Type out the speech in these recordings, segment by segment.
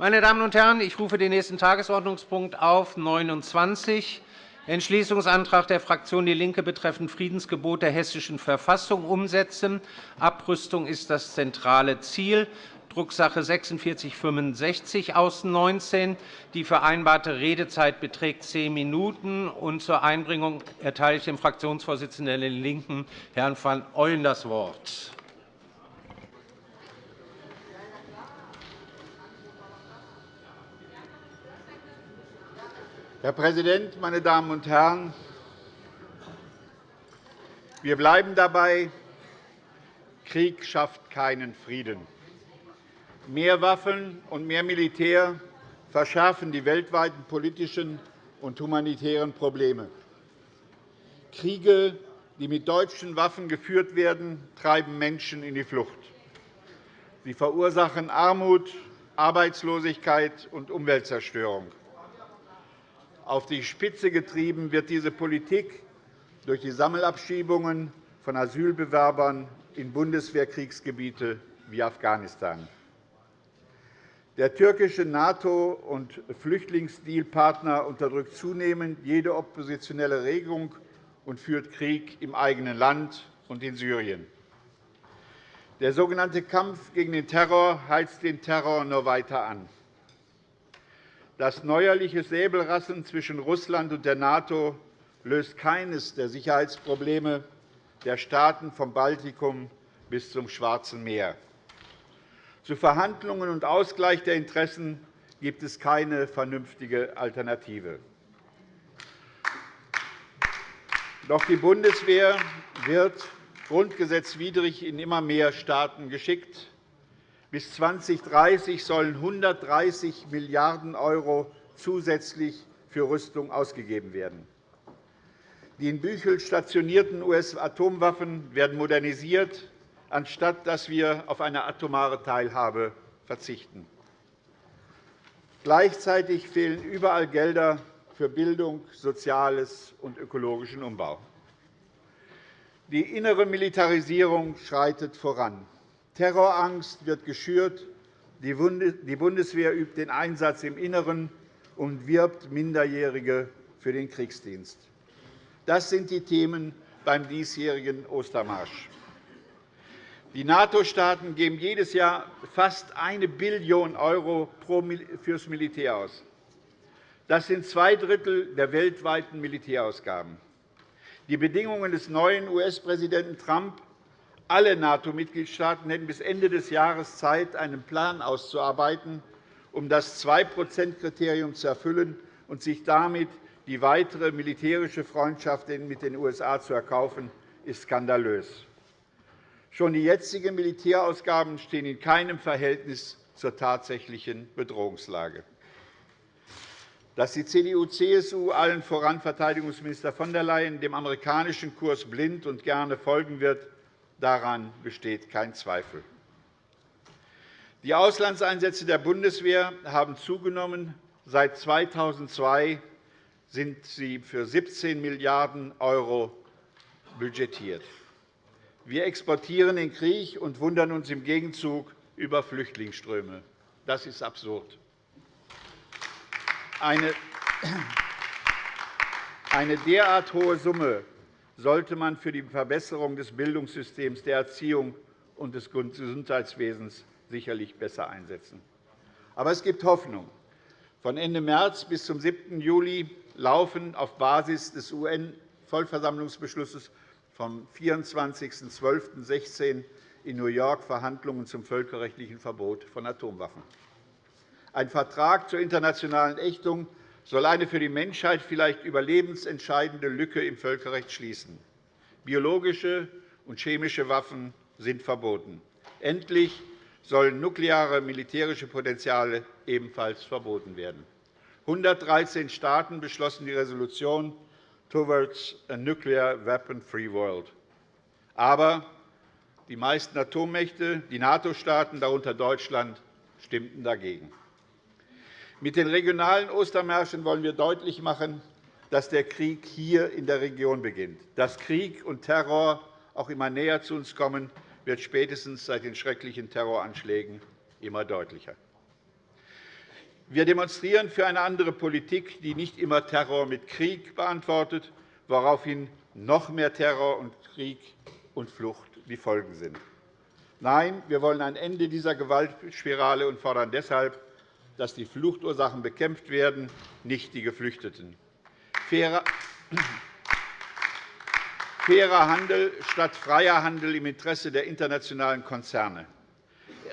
Meine Damen und Herren, ich rufe den nächsten Tagesordnungspunkt auf 29 Entschließungsantrag der Fraktion DIE LINKE betreffend Friedensgebot der Hessischen Verfassung umsetzen. Abrüstung ist das zentrale Ziel. Drucksache 4665 aus 19. Die vereinbarte Redezeit beträgt zehn Minuten. Und zur Einbringung erteile ich dem Fraktionsvorsitzenden der LINKEN, Herrn van Ooyen, das Wort. Herr Präsident, meine Damen und Herren! Wir bleiben dabei, Krieg schafft keinen Frieden. Mehr Waffen und mehr Militär verschärfen die weltweiten politischen und humanitären Probleme. Kriege, die mit deutschen Waffen geführt werden, treiben Menschen in die Flucht. Sie verursachen Armut, Arbeitslosigkeit und Umweltzerstörung. Auf die Spitze getrieben wird diese Politik durch die Sammelabschiebungen von Asylbewerbern in Bundeswehrkriegsgebiete wie Afghanistan. Der türkische NATO- und Flüchtlingsdealpartner unterdrückt zunehmend jede oppositionelle Regung und führt Krieg im eigenen Land und in Syrien. Der sogenannte Kampf gegen den Terror heizt den Terror nur weiter an. Das neuerliche Säbelrasseln zwischen Russland und der NATO löst keines der Sicherheitsprobleme der Staaten vom Baltikum bis zum Schwarzen Meer. Zu Verhandlungen und Ausgleich der Interessen gibt es keine vernünftige Alternative. Doch die Bundeswehr wird grundgesetzwidrig in immer mehr Staaten geschickt. Bis 2030 sollen 130 Milliarden € zusätzlich für Rüstung ausgegeben werden. Die in Büchel stationierten US-Atomwaffen werden modernisiert, anstatt dass wir auf eine atomare Teilhabe verzichten. Gleichzeitig fehlen überall Gelder für Bildung, Soziales und ökologischen Umbau. Die innere Militarisierung schreitet voran. Terrorangst wird geschürt. Die Bundeswehr übt den Einsatz im Inneren und wirbt Minderjährige für den Kriegsdienst. Das sind die Themen beim diesjährigen Ostermarsch. Die NATO-Staaten geben jedes Jahr fast 1 Billion € für das Militär aus. Das sind zwei Drittel der weltweiten Militärausgaben. Die Bedingungen des neuen US-Präsidenten Trump alle NATO-Mitgliedstaaten hätten bis Ende des Jahres Zeit, einen Plan auszuarbeiten, um das 2-%-Kriterium zu erfüllen und sich damit die weitere militärische Freundschaft mit den USA zu erkaufen, ist skandalös. Schon die jetzigen Militärausgaben stehen in keinem Verhältnis zur tatsächlichen Bedrohungslage. Dass die CDU-CSU, allen voran Verteidigungsminister von der Leyen, dem amerikanischen Kurs blind und gerne folgen wird, Daran besteht kein Zweifel. Die Auslandseinsätze der Bundeswehr haben zugenommen. Seit 2002 sind sie für 17 Milliarden € budgetiert. Wir exportieren den Krieg und wundern uns im Gegenzug über Flüchtlingsströme. Das ist absurd. Eine derart hohe Summe sollte man für die Verbesserung des Bildungssystems, der Erziehung und des Gesundheitswesens sicherlich besser einsetzen. Aber es gibt Hoffnung. Von Ende März bis zum 7. Juli laufen auf Basis des UN-Vollversammlungsbeschlusses vom 24.12.16 in New York Verhandlungen zum völkerrechtlichen Verbot von Atomwaffen. Ein Vertrag zur internationalen Ächtung soll eine für die Menschheit vielleicht überlebensentscheidende Lücke im Völkerrecht schließen. Biologische und chemische Waffen sind verboten. Endlich sollen nukleare militärische Potenziale ebenfalls verboten werden. 113 Staaten beschlossen die Resolution Towards a Nuclear Weapon-Free World. Aber die meisten Atommächte, die NATO-Staaten, darunter Deutschland, stimmten dagegen. Mit den regionalen Ostermärschen wollen wir deutlich machen, dass der Krieg hier in der Region beginnt. Dass Krieg und Terror auch immer näher zu uns kommen, wird spätestens seit den schrecklichen Terroranschlägen immer deutlicher. Wir demonstrieren für eine andere Politik, die nicht immer Terror mit Krieg beantwortet, woraufhin noch mehr Terror und Krieg und Flucht die Folgen sind. Nein, wir wollen ein Ende dieser Gewaltspirale und fordern deshalb, dass die Fluchtursachen bekämpft werden, nicht die Geflüchteten. Fairer Handel statt freier Handel im Interesse der internationalen Konzerne.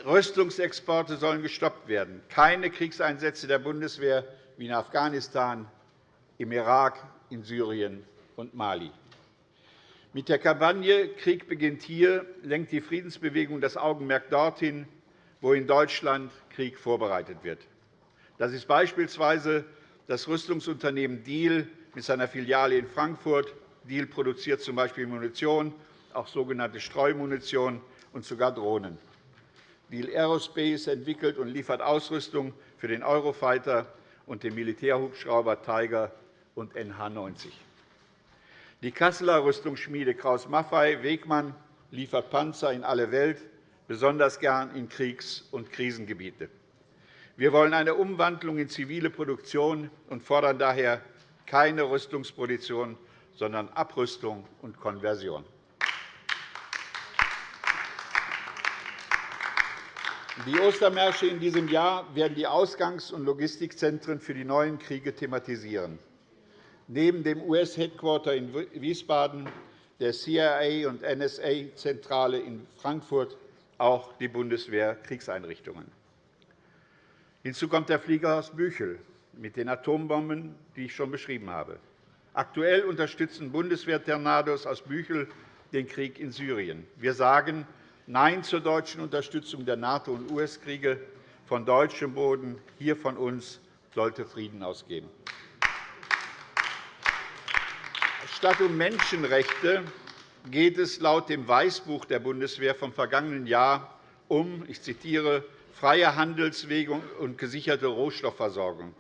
Rüstungsexporte sollen gestoppt werden. Keine Kriegseinsätze der Bundeswehr wie in Afghanistan, im Irak, in Syrien und Mali. Mit der Kampagne Krieg beginnt hier lenkt die Friedensbewegung das Augenmerk dorthin, wo in Deutschland Krieg vorbereitet wird. Das ist beispielsweise das Rüstungsunternehmen Diehl mit seiner Filiale in Frankfurt. Diehl produziert z.B. Munition, auch sogenannte Streumunition und sogar Drohnen. Deal Aerospace entwickelt und liefert Ausrüstung für den Eurofighter und den Militärhubschrauber Tiger und NH-90. Die Kasseler Rüstungsschmiede Kraus-Maffei-Wegmann liefert Panzer in alle Welt, besonders gern in Kriegs- und Krisengebiete. Wir wollen eine Umwandlung in zivile Produktion und fordern daher keine Rüstungsproduktion, sondern Abrüstung und Konversion. Die Ostermärsche in diesem Jahr werden die Ausgangs- und Logistikzentren für die neuen Kriege thematisieren. Neben dem US-Headquarter in Wiesbaden, der CIA- und NSA-Zentrale in Frankfurt auch die Bundeswehr-Kriegseinrichtungen. Hinzu kommt der Flieger aus Büchel mit den Atombomben, die ich schon beschrieben habe. Aktuell unterstützen Bundeswehr-Tornados aus Büchel den Krieg in Syrien. Wir sagen Nein zur deutschen Unterstützung der NATO- und US-Kriege. Von deutschem Boden, hier von uns, sollte Frieden ausgehen. Statt um Menschenrechte geht es laut dem Weißbuch der Bundeswehr vom vergangenen Jahr um, ich zitiere, freie Handelswege und gesicherte Rohstoffversorgung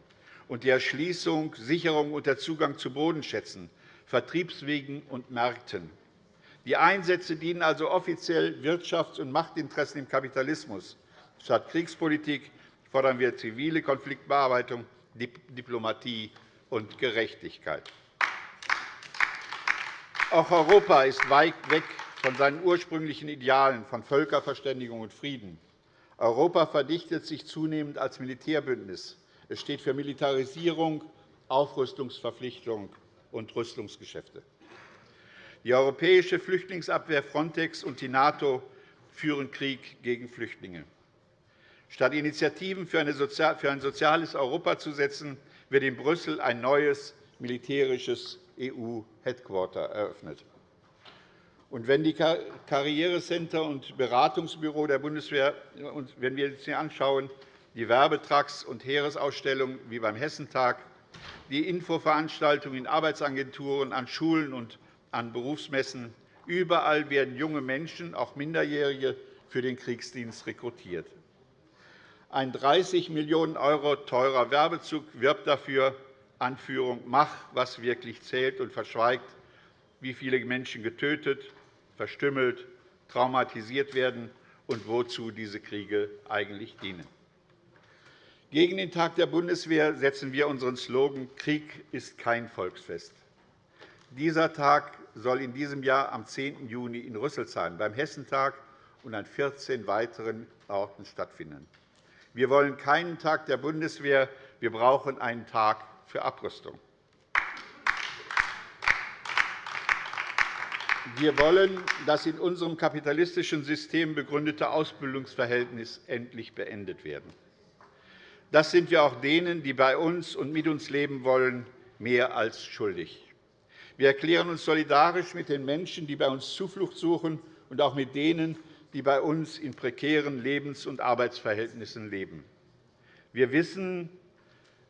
und die Erschließung, Sicherung und der Zugang zu Bodenschätzen, Vertriebswegen und Märkten. Die Einsätze dienen also offiziell Wirtschafts- und Machtinteressen im Kapitalismus. Statt Kriegspolitik fordern wir zivile Konfliktbearbeitung, Diplomatie und Gerechtigkeit. Auch Europa ist weit weg von seinen ursprünglichen Idealen von Völkerverständigung und Frieden. Europa verdichtet sich zunehmend als Militärbündnis. Es steht für Militarisierung, Aufrüstungsverpflichtung und Rüstungsgeschäfte. Die europäische Flüchtlingsabwehr Frontex und die NATO führen Krieg gegen Flüchtlinge. Statt Initiativen für ein soziales Europa zu setzen, wird in Brüssel ein neues militärisches EU-Headquarter eröffnet. Und wenn die Karrierecenter und Beratungsbüro der Bundeswehr, wenn wir uns anschauen, die Werbetrucks und Heeresausstellungen wie beim Hessentag, die Infoveranstaltungen in Arbeitsagenturen, an Schulen und an Berufsmessen. Überall werden junge Menschen, auch Minderjährige, für den Kriegsdienst rekrutiert. Ein 30 Millionen € teurer Werbezug wirbt dafür, Anführung, mach, was wirklich zählt, und verschweigt, wie viele Menschen getötet, verstümmelt, traumatisiert werden und wozu diese Kriege eigentlich dienen. Gegen den Tag der Bundeswehr setzen wir unseren Slogan Krieg ist kein Volksfest. Dieser Tag soll in diesem Jahr am 10. Juni in Rüsselsheim beim Hessentag und an 14 weiteren Orten stattfinden. Wir wollen keinen Tag der Bundeswehr, wir brauchen einen Tag für Abrüstung. Wir wollen das in unserem kapitalistischen System begründete Ausbildungsverhältnis endlich beendet werden. Das sind wir auch denen, die bei uns und mit uns leben wollen, mehr als schuldig. Wir erklären uns solidarisch mit den Menschen, die bei uns Zuflucht suchen, und auch mit denen, die bei uns in prekären Lebens- und Arbeitsverhältnissen leben. Wir wissen,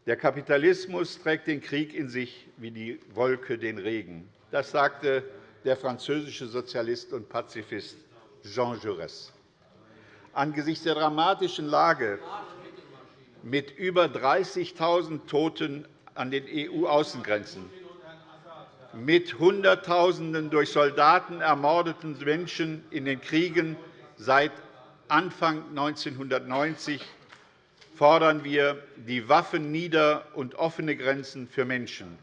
der Kapitalismus trägt den Krieg in sich wie die Wolke den Regen. Das sagte der französische Sozialist und Pazifist Jean Jaurès. Angesichts der dramatischen Lage mit über 30.000 Toten an den EU-Außengrenzen mit Hunderttausenden durch Soldaten ermordeten Menschen in den Kriegen seit Anfang 1990 fordern wir die Waffen nieder und offene Grenzen für Menschen.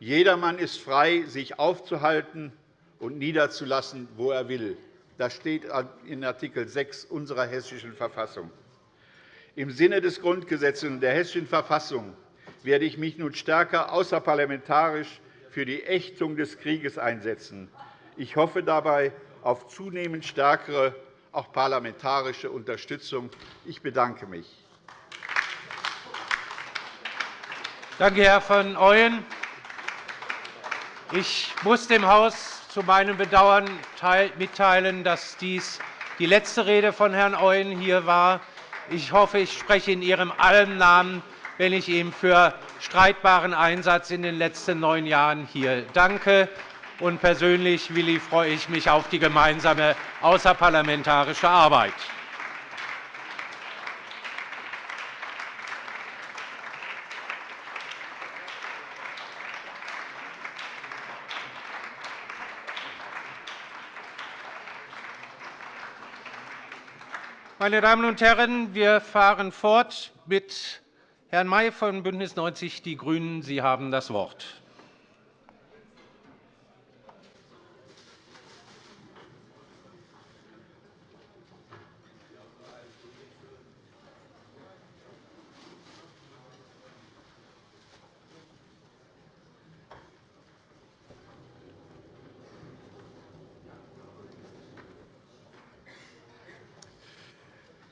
Jedermann ist frei, sich aufzuhalten und niederzulassen, wo er will. Das steht in Art. 6 unserer Hessischen Verfassung. Im Sinne des Grundgesetzes und der Hessischen Verfassung werde ich mich nun stärker außerparlamentarisch für die Ächtung des Krieges einsetzen. Ich hoffe dabei auf zunehmend stärkere auch parlamentarische Unterstützung. Ich bedanke mich. Danke, Herr von Ooyen. Ich muss dem Haus zu meinem Bedauern mitteilen, dass dies die letzte Rede von Herrn Ooyen hier war. Ich hoffe, ich spreche in Ihrem allen Namen, wenn ich ihm für streitbaren Einsatz in den letzten neun Jahren hier danke. Und persönlich Willi, freue ich mich auf die gemeinsame außerparlamentarische Arbeit. Meine Damen und Herren, wir fahren fort mit Herrn May von BÜNDNIS 90 die GRÜNEN. Sie haben das Wort.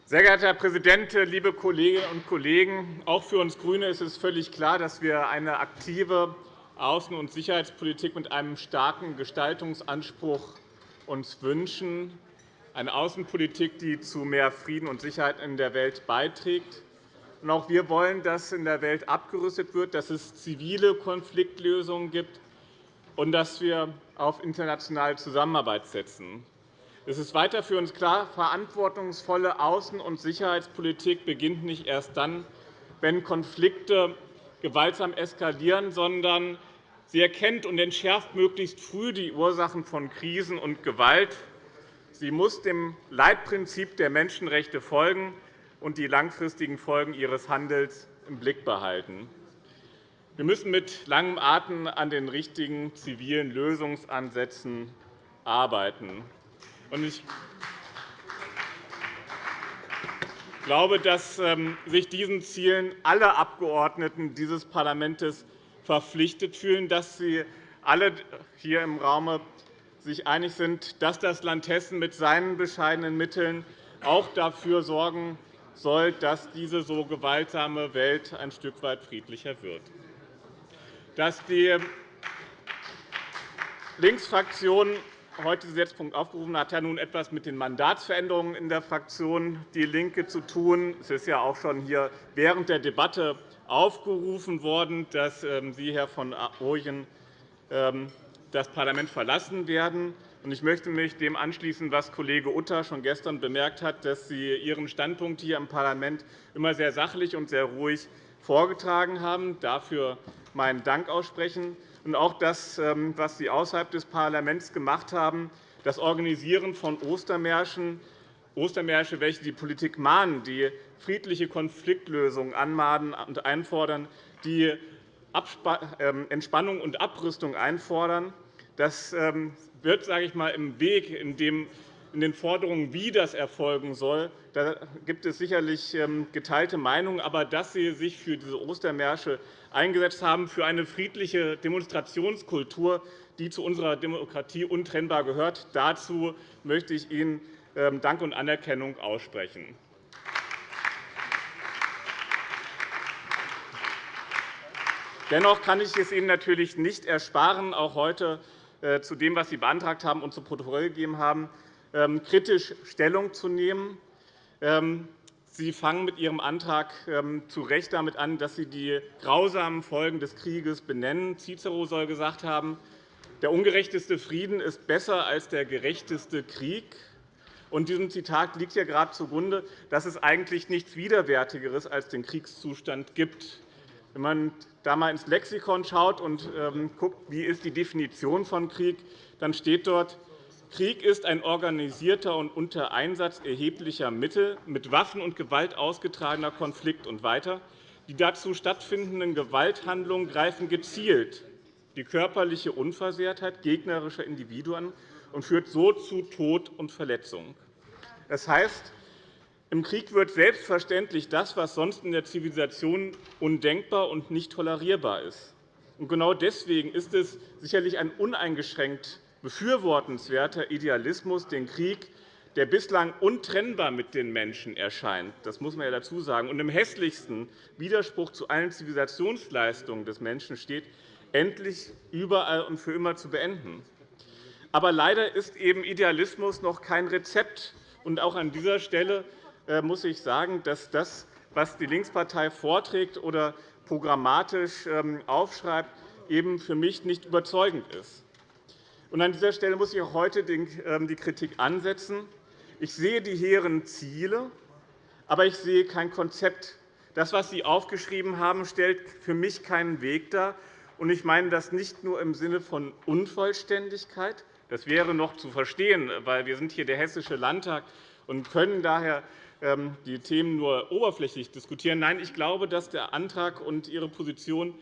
Sehr geehrter Herr Präsident, liebe Kolleginnen und Kollegen! Auch für uns GRÜNE ist es völlig klar, dass wir eine aktive Außen- und Sicherheitspolitik mit einem starken Gestaltungsanspruch uns wünschen, eine Außenpolitik, die zu mehr Frieden und Sicherheit in der Welt beiträgt. Auch wir wollen, dass in der Welt abgerüstet wird, dass es zivile Konfliktlösungen gibt und dass wir auf internationale Zusammenarbeit setzen. Es ist weiter für uns klar, verantwortungsvolle Außen- und Sicherheitspolitik beginnt nicht erst dann, wenn Konflikte gewaltsam eskalieren, sondern sie erkennt und entschärft möglichst früh die Ursachen von Krisen und Gewalt. Sie muss dem Leitprinzip der Menschenrechte folgen und die langfristigen Folgen ihres Handels im Blick behalten. Wir müssen mit langem Atem an den richtigen zivilen Lösungsansätzen arbeiten. Ich glaube, dass ähm, sich diesen Zielen alle Abgeordneten dieses Parlaments verpflichtet fühlen, dass sie alle hier im Raum sich einig sind, dass das Land Hessen mit seinen bescheidenen Mitteln auch dafür sorgen soll, dass diese so gewaltsame Welt ein Stück weit friedlicher wird. Dass die Linksfraktion heute diesen Gesetzpunkt aufgerufen hat, hat nun etwas mit den Mandatsveränderungen in der Fraktion DIE LINKE zu tun. Es ist ja auch schon hier während der Debatte aufgerufen worden, dass ähm, Sie, Herr von Ooyen, ähm, das Parlament verlassen werden. Ich möchte mich dem anschließen, was Kollege Utter schon gestern bemerkt hat, dass Sie Ihren Standpunkt hier im Parlament immer sehr sachlich und sehr ruhig vorgetragen haben. Dafür meinen Dank aussprechen und auch das, ähm, was Sie außerhalb des Parlaments gemacht haben, das Organisieren von Ostermärschen, Ostermärsche, welche die Politik mahnen, die friedliche Konfliktlösungen anmahnen und einfordern, die ähm, Entspannung und Abrüstung einfordern. Das ähm, wird sage ich mal, im Weg, in dem in den Forderungen, wie das erfolgen soll, da gibt es sicherlich geteilte Meinungen. Aber dass Sie sich für diese Ostermärsche eingesetzt haben für eine friedliche Demonstrationskultur, die zu unserer Demokratie untrennbar gehört. Dazu möchte ich Ihnen ähm, Dank und Anerkennung aussprechen. Dennoch kann ich es Ihnen natürlich nicht ersparen, auch heute äh, zu dem, was Sie beantragt haben und zu Protokoll gegeben haben, ähm, kritisch Stellung zu nehmen. Ähm, Sie fangen mit Ihrem Antrag ähm, zu Recht damit an, dass Sie die grausamen Folgen des Krieges benennen. Cicero soll gesagt haben, der ungerechteste Frieden ist besser als der gerechteste Krieg. Und diesem Zitat liegt ja gerade zugrunde, dass es eigentlich nichts Widerwärtigeres als den Kriegszustand gibt. Wenn man da einmal ins Lexikon schaut und ähm, guckt, wie ist die Definition von Krieg, dann steht dort, Krieg ist ein organisierter und unter Einsatz erheblicher Mittel mit Waffen und Gewalt ausgetragener Konflikt und weiter. Die dazu stattfindenden Gewalthandlungen greifen gezielt die körperliche Unversehrtheit gegnerischer Individuen und führt so zu Tod und Verletzung. Das heißt, im Krieg wird selbstverständlich das, was sonst in der Zivilisation undenkbar und nicht tolerierbar ist. Genau deswegen ist es sicherlich ein uneingeschränkt befürwortenswerter Idealismus, den Krieg, der bislang untrennbar mit den Menschen erscheint, das muss man ja dazu sagen, und im hässlichsten Widerspruch zu allen Zivilisationsleistungen des Menschen steht, endlich überall und für immer zu beenden. Aber leider ist eben Idealismus noch kein Rezept. Und auch an dieser Stelle äh, muss ich sagen, dass das, was die Linkspartei vorträgt oder programmatisch ähm, aufschreibt, eben für mich nicht überzeugend ist. An dieser Stelle muss ich auch heute ähm, die Kritik ansetzen. Ich sehe die hehren Ziele, aber ich sehe kein Konzept. Das, was Sie aufgeschrieben haben, stellt für mich keinen Weg dar. Ich meine das nicht nur im Sinne von Unvollständigkeit. Das wäre noch zu verstehen, weil wir sind hier der Hessische Landtag und können daher ähm, die Themen nur oberflächlich diskutieren. Nein, ich glaube, dass der Antrag und Ihre Position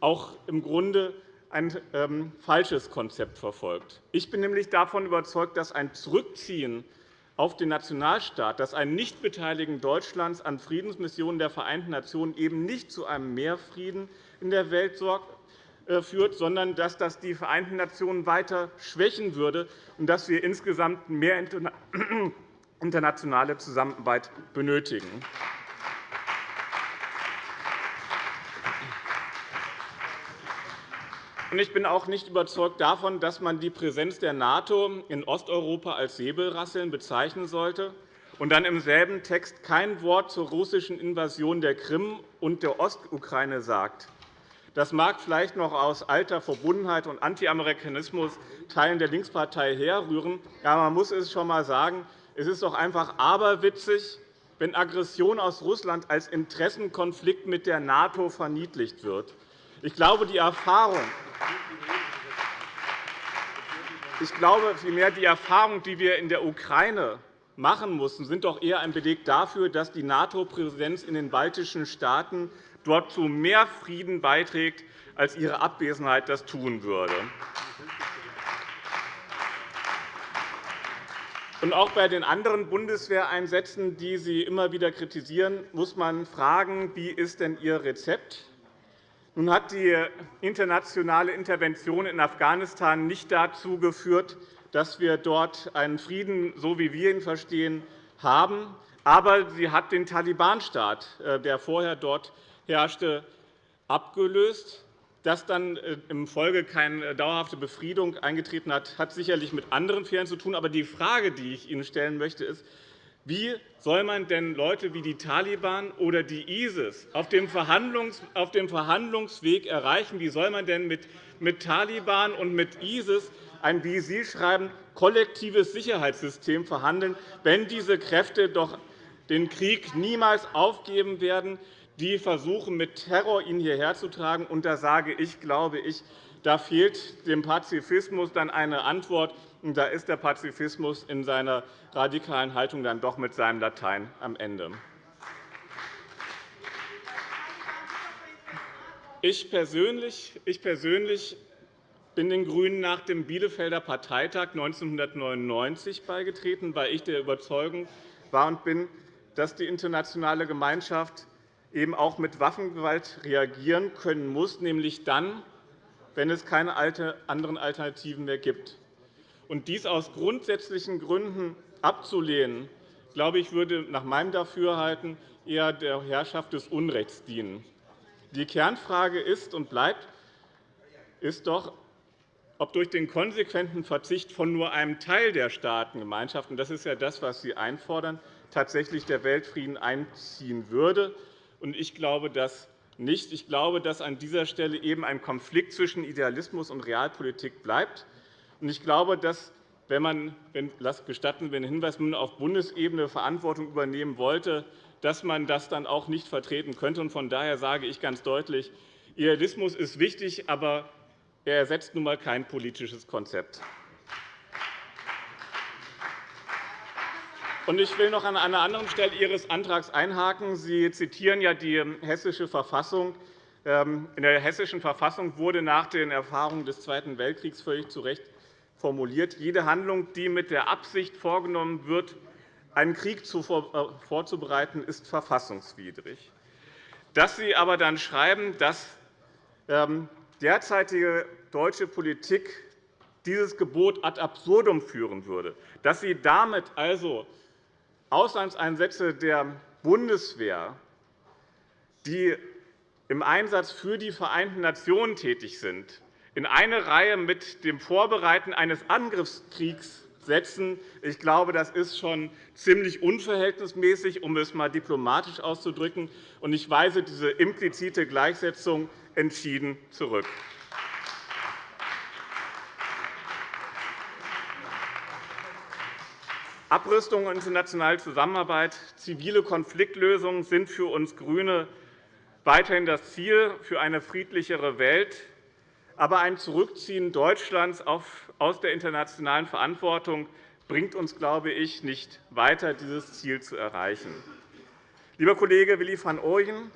auch im Grunde ein ähm, falsches Konzept verfolgt. Ich bin nämlich davon überzeugt, dass ein Zurückziehen auf den Nationalstaat, dass ein Nichtbeteiligen Deutschlands an Friedensmissionen der Vereinten Nationen eben nicht zu einem Mehrfrieden in der Welt äh, führt, sondern dass das die Vereinten Nationen weiter schwächen würde und dass wir insgesamt mehr internationale Zusammenarbeit benötigen. Ich bin auch nicht überzeugt davon, dass man die Präsenz der NATO in Osteuropa als Säbelrasseln bezeichnen sollte und dann im selben Text kein Wort zur russischen Invasion der Krim und der Ostukraine sagt. Das mag vielleicht noch aus alter Verbundenheit und Anti-Amerikanismus Teilen der Linkspartei herrühren, aber man muss es schon einmal sagen, es ist doch einfach aberwitzig, wenn Aggression aus Russland als Interessenkonflikt mit der NATO verniedlicht wird. Ich glaube, die Erfahrung, ich glaube vielmehr, die Erfahrung, die wir in der Ukraine machen mussten, sind doch eher ein Beleg dafür, dass die NATO-Präsenz in den baltischen Staaten dort zu mehr Frieden beiträgt, als ihre Abwesenheit das tun würde. Und auch bei den anderen Bundeswehreinsätzen, die Sie immer wieder kritisieren, muss man fragen, wie ist denn Ihr Rezept? Nun hat die internationale Intervention in Afghanistan nicht dazu geführt, dass wir dort einen Frieden, so wie wir ihn verstehen, haben. Aber sie hat den Taliban-Staat, äh, der vorher dort herrschte, abgelöst. Dass dann äh, im Folge keine dauerhafte Befriedung eingetreten hat, hat sicherlich mit anderen Fehlern zu tun. Aber die Frage, die ich Ihnen stellen möchte, ist, wie soll man denn Leute wie die Taliban oder die ISIS auf dem Verhandlungsweg erreichen? Wie soll man denn mit Taliban und mit ISIS ein, wie Sie schreiben, kollektives Sicherheitssystem verhandeln, wenn diese Kräfte doch den Krieg niemals aufgeben werden, die versuchen, mit Terror ihn hierher zu tragen. Und da sage ich, glaube ich, da fehlt dem Pazifismus dann eine Antwort. Da ist der Pazifismus in seiner radikalen Haltung dann doch mit seinem Latein am Ende. Ich persönlich, ich persönlich bin den GRÜNEN nach dem Bielefelder Parteitag 1999 beigetreten, weil ich der Überzeugung war und bin, dass die internationale Gemeinschaft eben auch mit Waffengewalt reagieren können muss, nämlich dann, wenn es keine anderen Alternativen mehr gibt. Und dies aus grundsätzlichen Gründen abzulehnen, glaube ich, würde nach meinem Dafürhalten eher der Herrschaft des Unrechts dienen. Die Kernfrage ist und bleibt ist doch, ob durch den konsequenten Verzicht von nur einem Teil der Staatengemeinschaft – das ist ja das, was Sie einfordern – tatsächlich der Weltfrieden einziehen würde. Ich glaube das nicht. Ich glaube, dass an dieser Stelle eben ein Konflikt zwischen Idealismus und Realpolitik bleibt. Ich glaube, dass wenn man, wenn, gestatten wir einen Hinweis, man auf Bundesebene Verantwortung übernehmen wollte, dass man das dann auch nicht vertreten könnte. Von daher sage ich ganz deutlich, Idealismus ist wichtig, aber er ersetzt nun einmal kein politisches Konzept. Ich will noch an einer anderen Stelle Ihres Antrags einhaken. Sie zitieren ja die Hessische Verfassung. Ähm, in der Hessischen Verfassung wurde nach den Erfahrungen des Zweiten Weltkriegs völlig zu Recht formuliert, jede Handlung, die mit der Absicht vorgenommen wird, einen Krieg äh, vorzubereiten, ist verfassungswidrig. Dass Sie aber dann schreiben, dass ähm, derzeitige deutsche Politik dieses Gebot ad absurdum führen würde, dass Sie damit also Auslandseinsätze der Bundeswehr, die im Einsatz für die Vereinten Nationen tätig sind, in eine Reihe mit dem Vorbereiten eines Angriffskriegs setzen. Ich glaube, das ist schon ziemlich unverhältnismäßig, um es einmal diplomatisch auszudrücken. Ich weise diese implizite Gleichsetzung entschieden zurück. Abrüstung und internationale Zusammenarbeit, zivile Konfliktlösungen sind für uns GRÜNE weiterhin das Ziel für eine friedlichere Welt. Aber ein Zurückziehen Deutschlands aus der internationalen Verantwortung bringt uns, glaube ich, nicht weiter, dieses Ziel zu erreichen. Lieber Kollege Willi van Ooyen,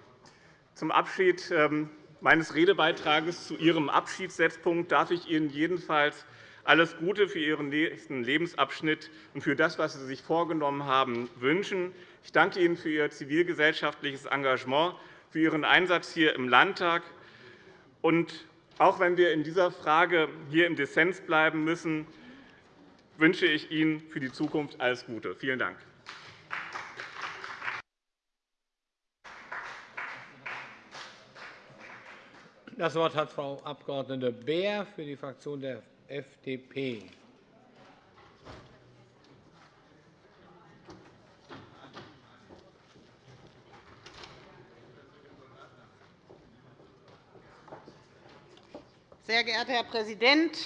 zum Abschied ähm, meines Redebeitrages zu Ihrem Abschiedssetzpunkt darf ich Ihnen jedenfalls alles Gute für Ihren nächsten Lebensabschnitt und für das, was Sie sich vorgenommen haben, wünschen. Ich danke Ihnen für Ihr zivilgesellschaftliches Engagement, für Ihren Einsatz hier im Landtag. Auch wenn wir in dieser Frage hier im Dissens bleiben müssen, wünsche ich Ihnen für die Zukunft alles Gute. Vielen Dank. Das Wort hat Frau Abg. Beer für die Fraktion der FDP. Sehr geehrter Herr Präsident,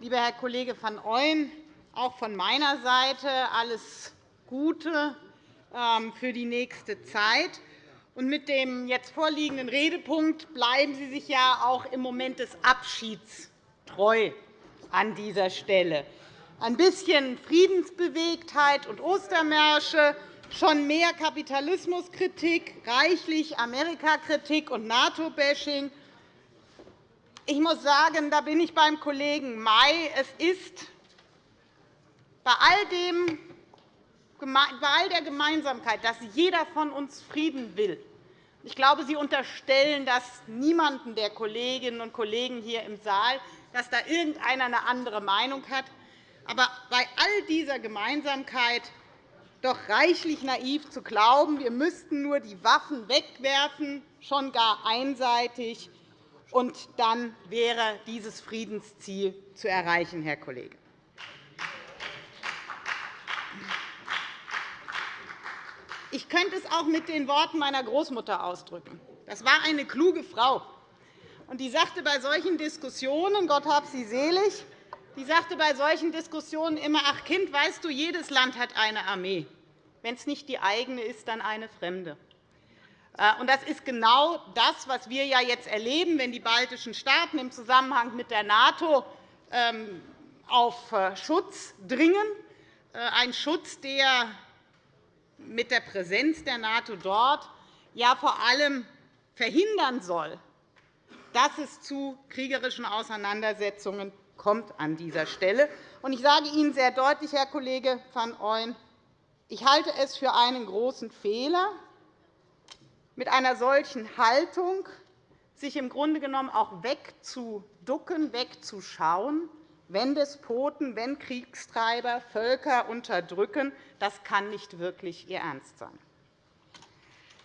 lieber Herr Kollege van Ooyen! Auch von meiner Seite alles Gute ähm, für die nächste Zeit. mit dem jetzt vorliegenden Redepunkt bleiben Sie sich ja auch im Moment des Abschieds treu an dieser Stelle. Ein bisschen Friedensbewegtheit und Ostermärsche, schon mehr Kapitalismuskritik, reichlich Amerikakritik und NATO-Bashing. Ich muss sagen, da bin ich beim Kollegen May. Es ist bei all, dem, bei all der Gemeinsamkeit, dass jeder von uns Frieden will, ich glaube, Sie unterstellen das niemanden der Kolleginnen und Kollegen hier im Saal, dass da irgendeiner eine andere Meinung hat. Aber bei all dieser Gemeinsamkeit doch reichlich naiv zu glauben, wir müssten nur die Waffen wegwerfen, schon gar einseitig, und dann wäre dieses Friedensziel zu erreichen, Herr Kollege. Ich könnte es auch mit den Worten meiner Großmutter ausdrücken. Das war eine kluge Frau. Und die sagte bei solchen Diskussionen, Gott hab sie selig, die sagte bei solchen Diskussionen immer, ach Kind, weißt du, jedes Land hat eine Armee. Wenn es nicht die eigene ist, dann eine fremde. Äh, und das ist genau das, was wir jetzt erleben, wenn die baltischen Staaten im Zusammenhang mit der NATO ähm, auf äh, Schutz dringen, äh, ein Schutz, der mit der Präsenz der NATO dort ja vor allem verhindern soll, dass es zu kriegerischen Auseinandersetzungen kommt an dieser Stelle. Ich sage Ihnen sehr deutlich, Herr Kollege van Ooyen, ich halte es für einen großen Fehler, mit einer solchen Haltung sich im Grunde genommen auch wegzuducken, wegzuschauen, wenn Despoten, wenn Kriegstreiber Völker unterdrücken. Das kann nicht wirklich Ihr Ernst sein.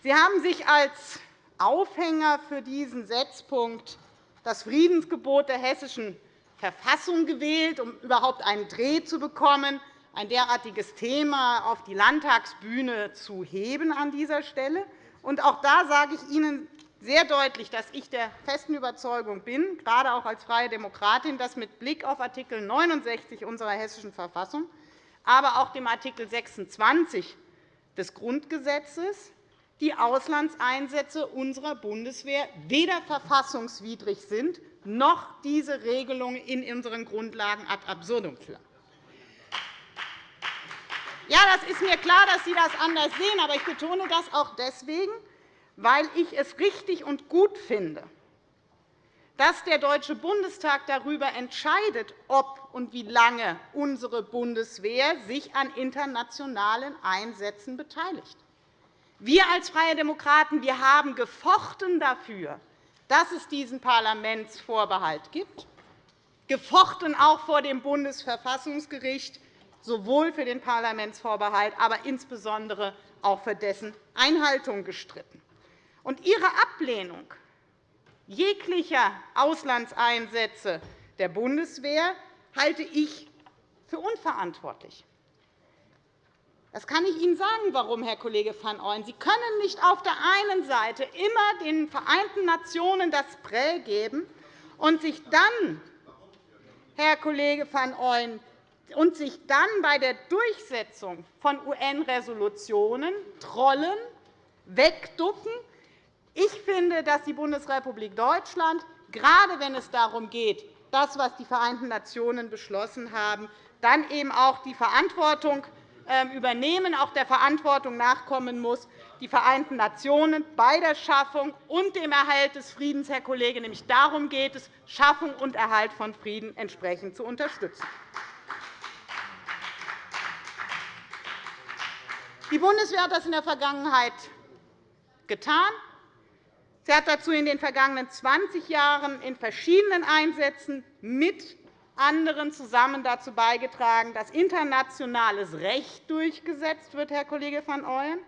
Sie haben sich als Aufhänger für diesen Setzpunkt das Friedensgebot der Hessischen Verfassung gewählt, um überhaupt einen Dreh zu bekommen, ein derartiges Thema auf die Landtagsbühne zu heben an dieser Stelle. Und auch da sage ich Ihnen sehr deutlich, dass ich der festen Überzeugung bin, gerade auch als Freie Demokratin, dass mit Blick auf Art. 69 unserer Hessischen Verfassung, aber auch dem Art. 26 des Grundgesetzes die Auslandseinsätze unserer Bundeswehr weder verfassungswidrig sind, noch diese Regelung in unseren Grundlagen ad absurdum führen. Ja, das ist mir klar, dass Sie das anders sehen. Aber ich betone das auch deswegen, weil ich es richtig und gut finde, dass der Deutsche Bundestag darüber entscheidet, ob und wie lange unsere Bundeswehr sich an internationalen Einsätzen beteiligt. Wir als Freie Demokraten wir haben gefochten dafür, dass es diesen Parlamentsvorbehalt gibt, gefochten auch vor dem Bundesverfassungsgericht, sowohl für den Parlamentsvorbehalt, aber insbesondere auch für dessen Einhaltung gestritten. Und Ihre Ablehnung jeglicher Auslandseinsätze der Bundeswehr halte ich für unverantwortlich. Das kann ich Ihnen sagen, warum, Herr Kollege van Ooyen. Sie können nicht auf der einen Seite immer den Vereinten Nationen das Prä geben und sich dann, Herr Kollege van Ooyen, und sich dann bei der Durchsetzung von UN-Resolutionen trollen, wegducken. Ich finde, dass die Bundesrepublik Deutschland, gerade wenn es darum geht, das, was die Vereinten Nationen beschlossen haben, dann eben auch die Verantwortung ähm, übernehmen, auch der Verantwortung nachkommen muss, die Vereinten Nationen bei der Schaffung und dem Erhalt des Friedens, Herr Kollege, nämlich darum geht es, Schaffung und Erhalt von Frieden entsprechend zu unterstützen. Die Bundeswehr hat das in der Vergangenheit getan. Sie hat dazu in den vergangenen 20 Jahren in verschiedenen Einsätzen mit anderen zusammen dazu beigetragen, dass internationales Recht durchgesetzt wird, Herr Kollege van Ooyen.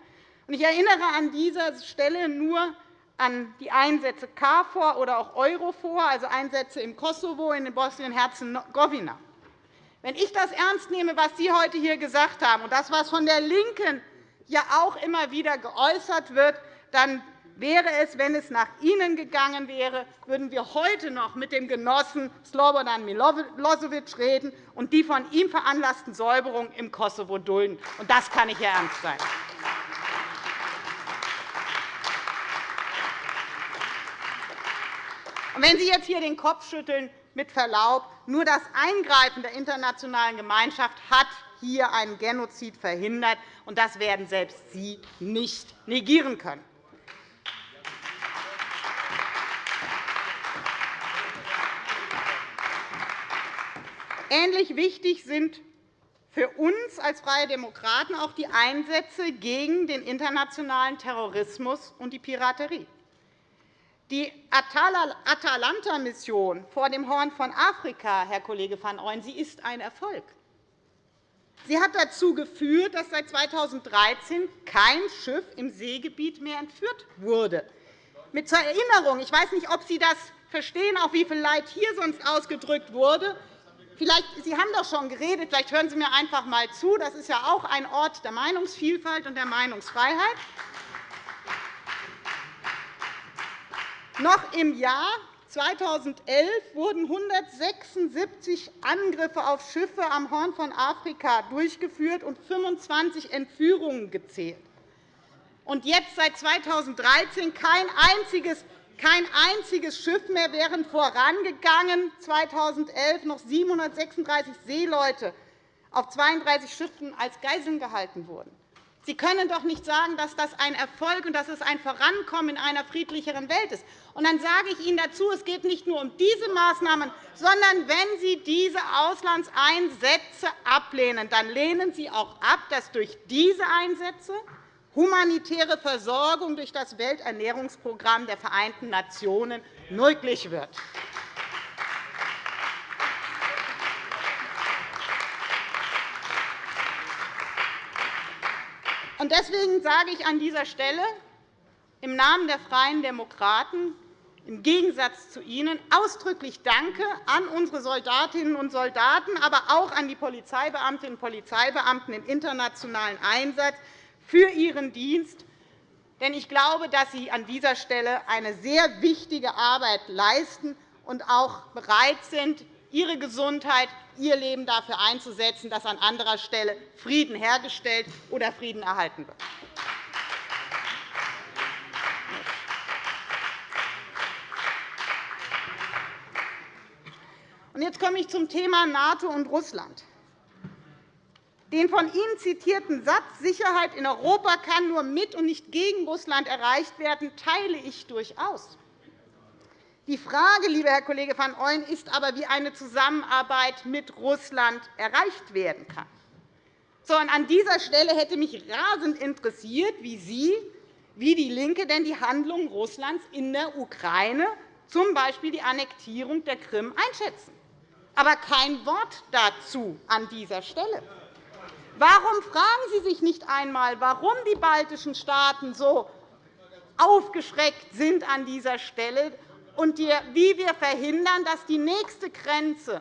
Ich erinnere an dieser Stelle nur an die Einsätze KFOR oder auch EUROFOR, also Einsätze im Kosovo, in Bosnien-Herzegowina. Wenn ich das ernst nehme, was Sie heute hier gesagt haben, und das, was von der LINKEN ja auch immer wieder geäußert wird, dann wäre es, wenn es nach Ihnen gegangen wäre, würden wir heute noch mit dem Genossen Slobodan Milosevic reden und die von ihm veranlassten Säuberungen im Kosovo dulden. Und das kann nicht Ernst sein. Und wenn Sie jetzt hier den Kopf schütteln, mit Verlaub, nur das Eingreifen der internationalen Gemeinschaft hat hier einen Genozid verhindert, und das werden selbst Sie nicht negieren können. Ähnlich wichtig sind für uns als Freie Demokraten auch die Einsätze gegen den internationalen Terrorismus und die Piraterie. Die Atalanta-Mission vor dem Horn von Afrika, Herr Kollege van Ooyen, sie ist ein Erfolg. Sie hat dazu geführt, dass seit 2013 kein Schiff im Seegebiet mehr entführt wurde. Mit zur Erinnerung, ich weiß nicht, ob Sie das verstehen, auch wie viel Leid hier sonst ausgedrückt wurde. Vielleicht, Sie haben doch schon geredet. Vielleicht hören Sie mir einfach einmal zu. Das ist ja auch ein Ort der Meinungsvielfalt und der Meinungsfreiheit. Noch im Jahr 2011 wurden 176 Angriffe auf Schiffe am Horn von Afrika durchgeführt und 25 Entführungen gezählt. Und jetzt seit 2013 kein einziges kein einziges Schiff mehr, während vorangegangen 2011 noch 736 Seeleute auf 32 Schiffen als Geiseln gehalten wurden. Sie können doch nicht sagen, dass das ein Erfolg und dass es ein Vorankommen in einer friedlicheren Welt ist. Und dann sage ich Ihnen dazu, es geht nicht nur um diese Maßnahmen, sondern wenn Sie diese Auslandseinsätze ablehnen, dann lehnen Sie auch ab, dass durch diese Einsätze humanitäre Versorgung durch das Welternährungsprogramm der Vereinten Nationen möglich wird. Deswegen sage ich an dieser Stelle im Namen der Freien Demokraten im Gegensatz zu Ihnen ausdrücklich Danke an unsere Soldatinnen und Soldaten, aber auch an die Polizeibeamtinnen und Polizeibeamten im internationalen Einsatz, für Ihren Dienst. Denn ich glaube, dass Sie an dieser Stelle eine sehr wichtige Arbeit leisten und auch bereit sind, Ihre Gesundheit, Ihr Leben dafür einzusetzen, dass an anderer Stelle Frieden hergestellt oder Frieden erhalten wird. Jetzt komme ich zum Thema NATO und Russland. Den von Ihnen zitierten Satz, Sicherheit in Europa kann nur mit und nicht gegen Russland erreicht werden, teile ich durchaus. Die Frage, lieber Herr Kollege van Ooyen, ist aber, wie eine Zusammenarbeit mit Russland erreicht werden kann. An dieser Stelle hätte mich rasend interessiert, wie Sie, wie DIE LINKE denn die Handlungen Russlands in der Ukraine, z. B. die Annektierung der Krim, einschätzen. Aber kein Wort dazu an dieser Stelle. Warum fragen Sie sich nicht einmal, warum die baltischen Staaten so aufgeschreckt sind an dieser Stelle und wie wir verhindern, dass die nächste Grenze,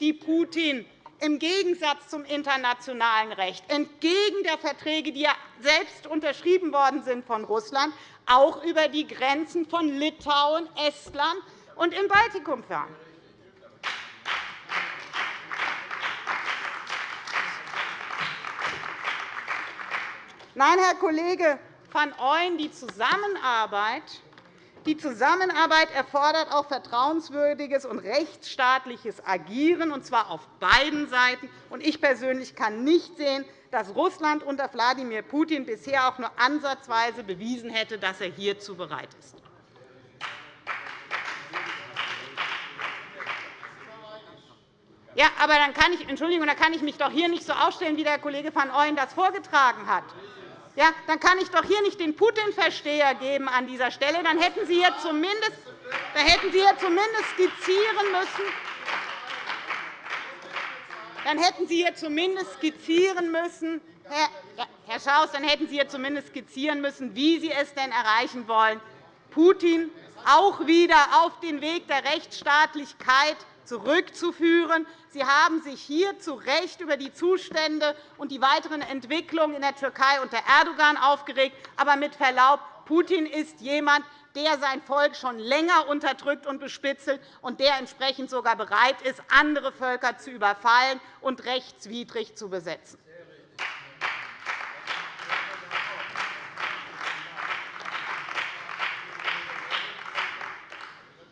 die Putin im Gegensatz zum internationalen Recht, entgegen der Verträge, die ja selbst unterschrieben worden sind von Russland, auch über die Grenzen von Litauen, Estland und im Baltikum fahren. Nein, Herr Kollege van Ooyen, die Zusammenarbeit die Zusammenarbeit erfordert auch vertrauenswürdiges und rechtsstaatliches Agieren, und zwar auf beiden Seiten. Ich persönlich kann nicht sehen, dass Russland unter Wladimir Putin bisher auch nur ansatzweise bewiesen hätte, dass er hierzu bereit ist. Ja, aber dann kann ich, Entschuldigung, dann kann ich mich doch hier nicht so aufstellen, wie der Kollege van Ooyen das vorgetragen hat. Ja, dann kann ich doch hier nicht den Putin-Versteher geben an dieser Stelle. Dann hätten Sie hier zumindest, dann hätten Sie hier zumindest skizzieren müssen, dann hätten Sie hier zumindest skizzieren müssen, Herr, Herr Schaus, dann hätten Sie hier zumindest skizzieren müssen, wie Sie es denn erreichen wollen, Putin auch wieder auf den Weg der Rechtsstaatlichkeit zurückzuführen. Sie haben sich hier zu Recht über die Zustände und die weiteren Entwicklungen in der Türkei unter Erdogan aufgeregt. Aber mit Verlaub, Putin ist jemand, der sein Volk schon länger unterdrückt und bespitzelt und der entsprechend sogar bereit ist, andere Völker zu überfallen und rechtswidrig zu besetzen.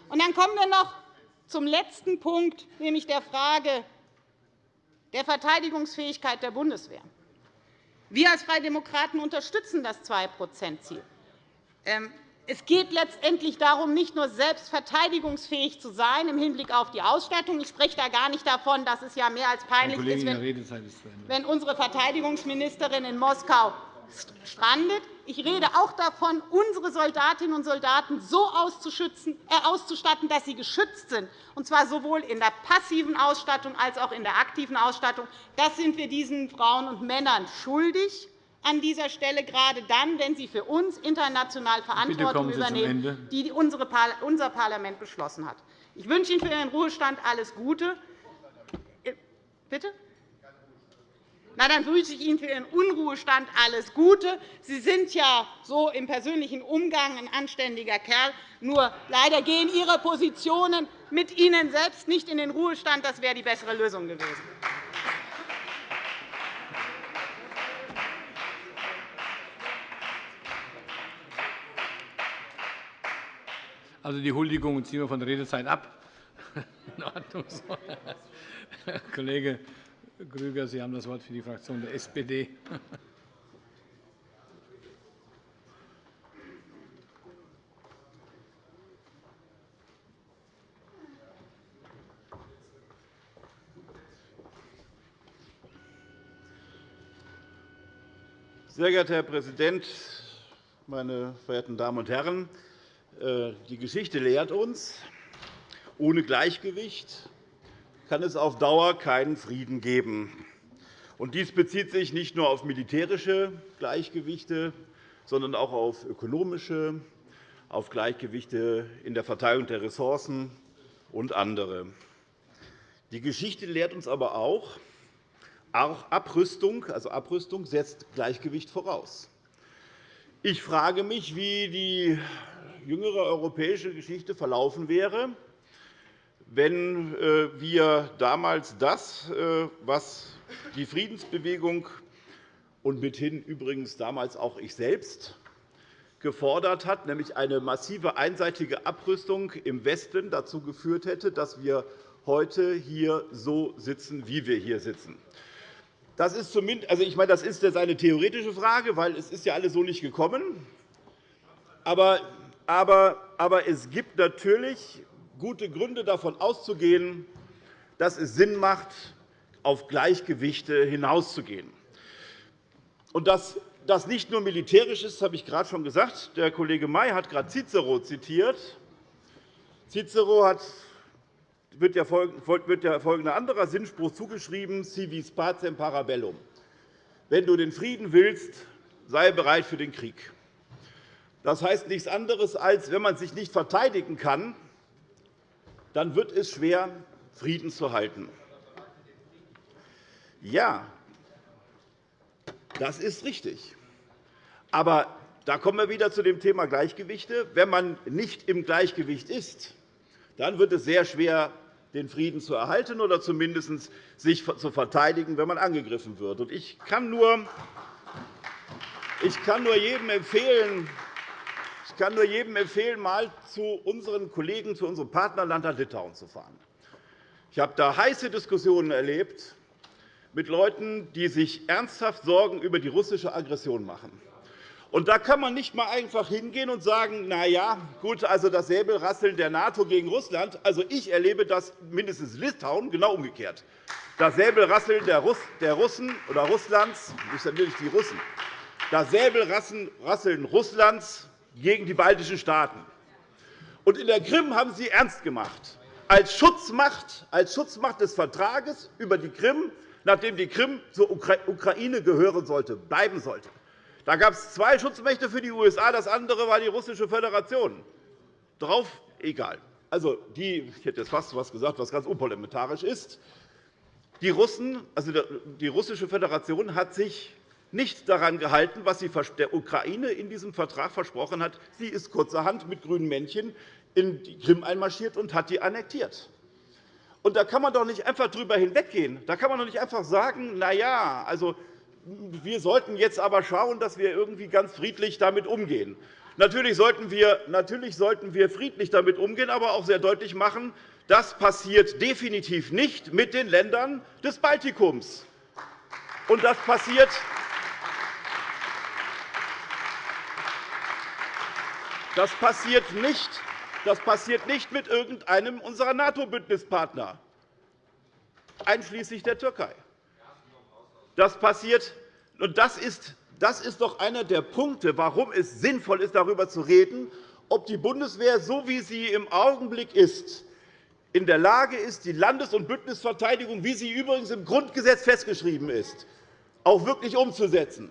Und dann kommen wir noch zum letzten Punkt, nämlich der Frage der Verteidigungsfähigkeit der Bundeswehr. Wir als Freie Demokraten unterstützen das 2-%-Ziel. Ähm, es geht letztendlich darum, nicht nur selbst verteidigungsfähig zu sein im Hinblick auf die Ausstattung. Ich spreche da gar nicht davon, dass es ja mehr als peinlich ist, wenn unsere Verteidigungsministerin in Moskau strandet. Ich rede auch davon, unsere Soldatinnen und Soldaten so äh, auszustatten, dass sie geschützt sind, und zwar sowohl in der passiven Ausstattung als auch in der aktiven Ausstattung. Das sind wir diesen Frauen und Männern schuldig an dieser Stelle, gerade dann, wenn sie für uns international Verantwortung übernehmen, die unser Parlament beschlossen hat. Ich wünsche Ihnen für Ihren Ruhestand alles Gute. Äh, bitte? Na, dann wünsche ich Ihnen für Ihren Unruhestand alles Gute. Sie sind ja so im persönlichen Umgang ein anständiger Kerl. Nur leider gehen Ihre Positionen mit Ihnen selbst nicht in den Ruhestand. Das wäre die bessere Lösung gewesen. Also die Huldigungen ziehen wir von der Redezeit ab. In Ordnung. Herr Grüger, Sie haben das Wort für die Fraktion der SPD. Sehr geehrter Herr Präsident, meine verehrten Damen und Herren! Äh, die Geschichte lehrt uns, ohne Gleichgewicht kann es auf Dauer keinen Frieden geben. Dies bezieht sich nicht nur auf militärische Gleichgewichte, sondern auch auf ökonomische, auf Gleichgewichte in der Verteilung der Ressourcen und andere. Die Geschichte lehrt uns aber auch, auch Abrüstung, also Abrüstung setzt Gleichgewicht voraus. Ich frage mich, wie die jüngere europäische Geschichte verlaufen wäre, wenn äh, wir damals das, äh, was die Friedensbewegung und mithin übrigens damals auch ich selbst gefordert hat, nämlich eine massive einseitige Abrüstung im Westen dazu geführt hätte, dass wir heute hier so sitzen, wie wir hier sitzen. das ist zumindest, also ich meine, das ist jetzt eine theoretische Frage, weil es ist ja alles so nicht gekommen. Aber, aber, aber es gibt natürlich gute Gründe, davon auszugehen, dass es Sinn macht, auf Gleichgewichte hinauszugehen. Und dass das nicht nur militärisch ist, habe ich gerade schon gesagt. Der Kollege May hat gerade Cicero zitiert. Cicero hat wird ja folgender anderer Sinnspruch zugeschrieben, si vis pacem parabellum. Wenn du den Frieden willst, sei bereit für den Krieg. Das heißt nichts anderes, als wenn man sich nicht verteidigen kann, dann wird es schwer, Frieden zu halten. Ja, das ist richtig. Aber da kommen wir wieder zu dem Thema Gleichgewichte. Wenn man nicht im Gleichgewicht ist, dann wird es sehr schwer, den Frieden zu erhalten oder zumindest sich zu verteidigen, wenn man angegriffen wird. Ich kann nur, ich kann nur jedem empfehlen, ich kann nur jedem empfehlen, einmal zu unseren Kollegen, zu unserem Partnerland Litauen zu fahren. Ich habe da heiße Diskussionen erlebt mit Leuten, die sich ernsthaft Sorgen über die russische Aggression machen. Und da kann man nicht einmal einfach hingehen und sagen, na ja, gut, also das Säbelrasseln der NATO gegen Russland. Also ich erlebe das mindestens Litauen genau umgekehrt. Das Säbelrasseln der Russen oder Russlands, nicht natürlich die Russen, das Säbelrasseln Russlands gegen die baltischen Staaten. Und in der Krim haben Sie ernst gemacht. Als Schutzmacht, als Schutzmacht des Vertrages über die Krim, nachdem die Krim zur Ukraine gehören sollte, bleiben sollte. Da gab es zwei Schutzmächte für die USA, das andere war die Russische Föderation. Drauf egal. Also, die, ich hätte jetzt fast etwas gesagt, was ganz unparlamentarisch ist. Die, Russen, also die Russische Föderation hat sich nicht daran gehalten, was sie der Ukraine in diesem Vertrag versprochen hat. Sie ist kurzerhand mit grünen Männchen in die Krim einmarschiert und hat die annektiert. Und da kann man doch nicht einfach darüber hinweggehen. Da kann man doch nicht einfach sagen, na ja, also wir sollten jetzt aber schauen, dass wir irgendwie ganz friedlich damit umgehen. Natürlich sollten, wir, natürlich sollten wir friedlich damit umgehen, aber auch sehr deutlich machen, das passiert definitiv nicht mit den Ländern des Baltikums. Und das passiert das passiert nicht, das passiert nicht mit irgendeinem unserer NATO-Bündnispartner, einschließlich der Türkei. Das passiert. Und das ist, das ist doch einer der Punkte, warum es sinnvoll ist, darüber zu reden, ob die Bundeswehr, so wie sie im Augenblick ist, in der Lage ist, die Landes- und Bündnisverteidigung, wie sie übrigens im Grundgesetz festgeschrieben ist, auch wirklich umzusetzen.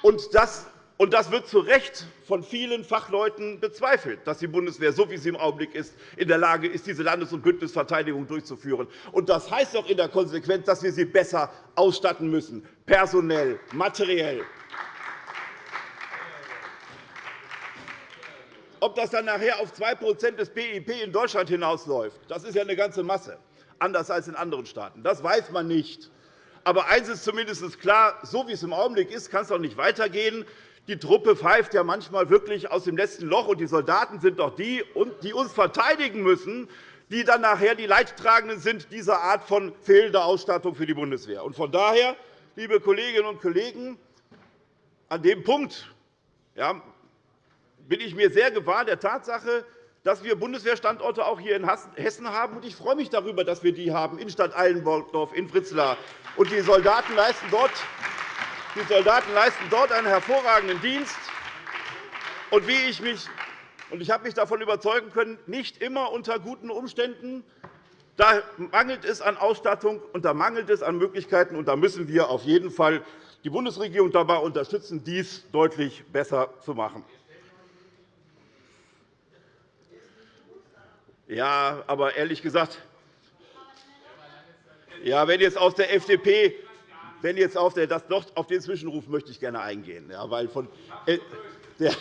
Und das und das wird zu Recht von vielen Fachleuten bezweifelt, dass die Bundeswehr, so wie sie im Augenblick ist, in der Lage ist, diese Landes- und Bündnisverteidigung durchzuführen. Und das heißt auch in der Konsequenz, dass wir sie besser ausstatten müssen, personell, materiell. Ob das dann nachher auf 2% des BIP in Deutschland hinausläuft, das ist ja eine ganze Masse, anders als in anderen Staaten. Das weiß man nicht. Aber eines ist zumindest klar, so wie es im Augenblick ist, kann es doch nicht weitergehen. Die Truppe pfeift ja manchmal wirklich aus dem letzten Loch, und die Soldaten sind doch die, die uns verteidigen müssen, die dann nachher die Leidtragenden sind dieser Art von fehlender Ausstattung für die Bundeswehr. Von daher, liebe Kolleginnen und Kollegen, an dem Punkt ja, bin ich mir sehr gewahr der Tatsache, dass wir Bundeswehrstandorte auch hier in Hessen haben. Ich freue mich darüber, dass wir die haben in Stadt Eilenborgdorf, in Fritzlar. Und die Soldaten leisten dort die Soldaten leisten dort einen hervorragenden Dienst. Und wie ich mich und ich habe mich davon überzeugen können, nicht immer unter guten Umständen. Da mangelt es an Ausstattung, und da mangelt es an Möglichkeiten. Und da müssen wir auf jeden Fall die Bundesregierung dabei unterstützen, dies deutlich besser zu machen. Ja, aber ehrlich gesagt, ja, wenn jetzt aus der FDP wenn jetzt auf, der, das doch, auf den Zwischenruf möchte ich gerne eingehen, ja, weil, von, äh, der,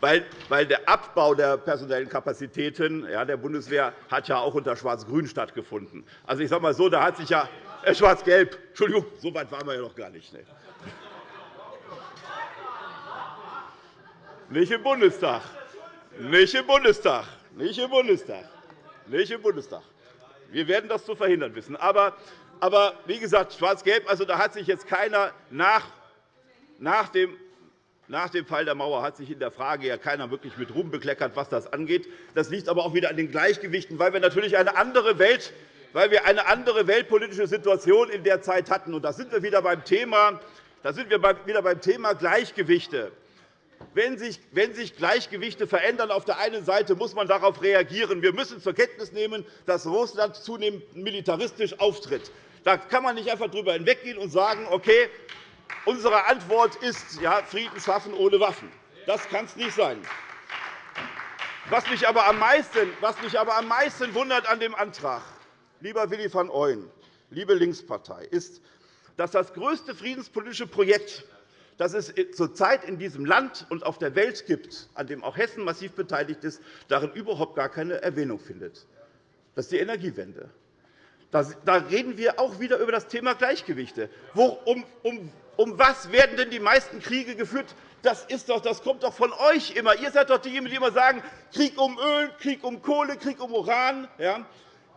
weil, weil der Abbau der personellen Kapazitäten der Bundeswehr hat ja auch unter Schwarz-Grün stattgefunden. Also, ich sage mal so, da hat sich ja äh, Schwarz-Gelb. Entschuldigung, so weit waren wir ja noch gar nicht. Ne? Nicht im Bundestag. Nicht im Bundestag. Nicht im Bundestag. Nicht im Bundestag. Wir werden das zu verhindern wissen. Aber aber wie gesagt, Schwarz-Gelb, also da hat sich jetzt keiner nach, nach dem nach dem Fall der Mauer hat sich in der Frage ja keiner wirklich mit Ruhm bekleckert, was das angeht. Das liegt aber auch wieder an den Gleichgewichten, weil wir natürlich eine andere Welt weil wir eine andere weltpolitische Situation in der Zeit hatten. Und da sind wir wieder beim Thema, da sind wir wieder beim Thema Gleichgewichte. Wenn sich, wenn sich Gleichgewichte verändern auf der einen Seite, muss man darauf reagieren. Wir müssen zur Kenntnis nehmen, dass Russland zunehmend militaristisch auftritt. Da kann man nicht einfach darüber hinweggehen und sagen, okay, Unsere Antwort ist ja, Frieden schaffen ohne Waffen. Das kann es nicht sein. Was mich, aber am meisten, was mich aber am meisten wundert an dem Antrag, lieber Willi van Ooyen, liebe Linkspartei, ist, dass das größte friedenspolitische Projekt, das es zurzeit in diesem Land und auf der Welt gibt, an dem auch Hessen massiv beteiligt ist, darin überhaupt gar keine Erwähnung findet. Das ist die Energiewende. Da reden wir auch wieder über das Thema Gleichgewichte. Um um was werden denn die meisten Kriege geführt? Das, ist doch, das kommt doch von euch immer. Ihr seid doch diejenigen, die immer sagen, Krieg um Öl, Krieg um Kohle, Krieg um Uran. Ja?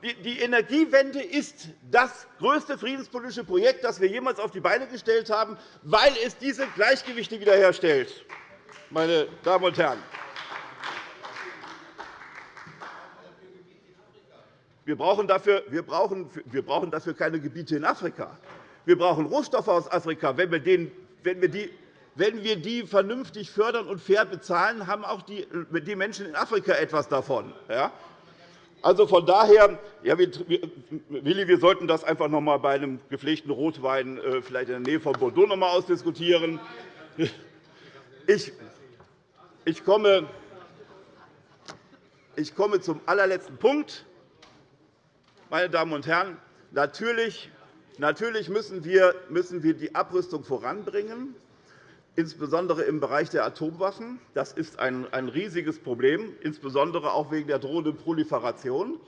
Die Energiewende ist das größte friedenspolitische Projekt, das wir jemals auf die Beine gestellt haben, weil es diese Gleichgewichte wiederherstellt. Meine Damen und Herren. Wir brauchen, dafür, wir, brauchen, wir brauchen dafür keine Gebiete in Afrika. Wir brauchen Rohstoffe aus Afrika. Wenn wir, den, wenn wir die wenn wir die vernünftig fördern und fair bezahlen, haben auch die, Menschen in Afrika etwas davon. Also von daher, ja, Willi, wir sollten das einfach noch einmal bei einem gepflegten Rotwein äh, vielleicht in der Nähe von Bordeaux noch einmal ausdiskutieren. Ich, ich, komme, ich komme zum allerletzten Punkt. Meine Damen und Herren, natürlich Natürlich müssen wir die Abrüstung voranbringen, insbesondere im Bereich der Atomwaffen. Das ist ein riesiges Problem, insbesondere auch wegen der drohenden Proliferation.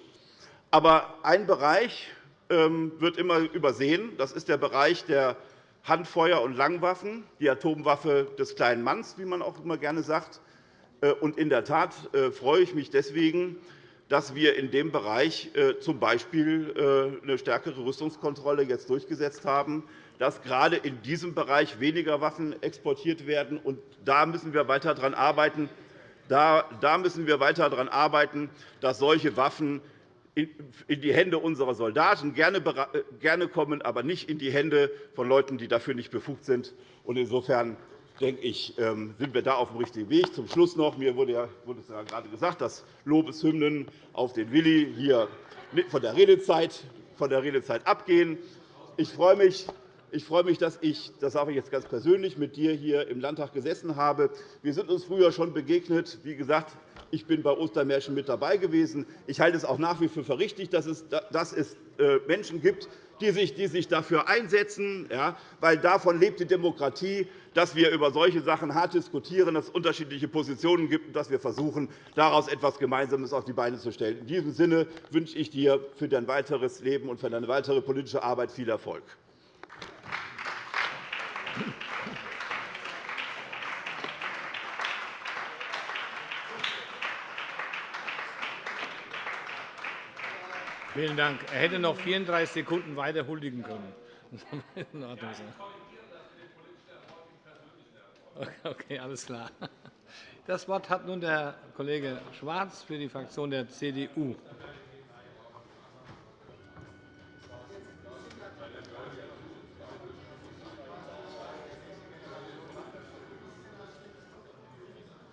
Aber ein Bereich ähm, wird immer übersehen. Das ist der Bereich der Handfeuer- und Langwaffen, die Atomwaffe des kleinen Manns, wie man auch immer gerne sagt. Äh, in der Tat äh, freue ich mich deswegen, dass wir in dem Bereich z. B. eine stärkere Rüstungskontrolle jetzt durchgesetzt haben, dass gerade in diesem Bereich weniger Waffen exportiert werden. Und da müssen wir weiter daran arbeiten, da müssen wir weiter daran arbeiten, dass solche Waffen in die Hände unserer Soldaten gerne kommen, aber nicht in die Hände von Leuten, die dafür nicht befugt sind. Insofern denke ich, ähm, sind wir da auf dem richtigen Weg. Zum Schluss noch. Mir wurde, ja, wurde es ja gerade gesagt, dass Lobeshymnen auf den Willi hier von der Redezeit, von der Redezeit abgehen. Ich freue mich, ich freue mich, dass ich, das sage ich jetzt ganz persönlich, mit dir hier im Landtag gesessen habe. Wir sind uns früher schon begegnet. Wie gesagt, ich bin bei Ostermärchen mit dabei gewesen. Ich halte es auch nach wie vor für richtig, dass es, äh, Menschen gibt, die sich, dafür einsetzen, weil davon lebt die Demokratie, dass wir über solche Sachen hart diskutieren, dass es unterschiedliche Positionen gibt und dass wir versuchen, daraus etwas Gemeinsames auf die Beine zu stellen. In diesem Sinne wünsche ich dir für dein weiteres Leben und für deine weitere politische Arbeit viel Erfolg. Vielen Dank. Er hätte noch 34 Sekunden weiter huldigen können. Okay, alles klar. Das Wort hat nun der Kollege Schwarz für die Fraktion der CDU.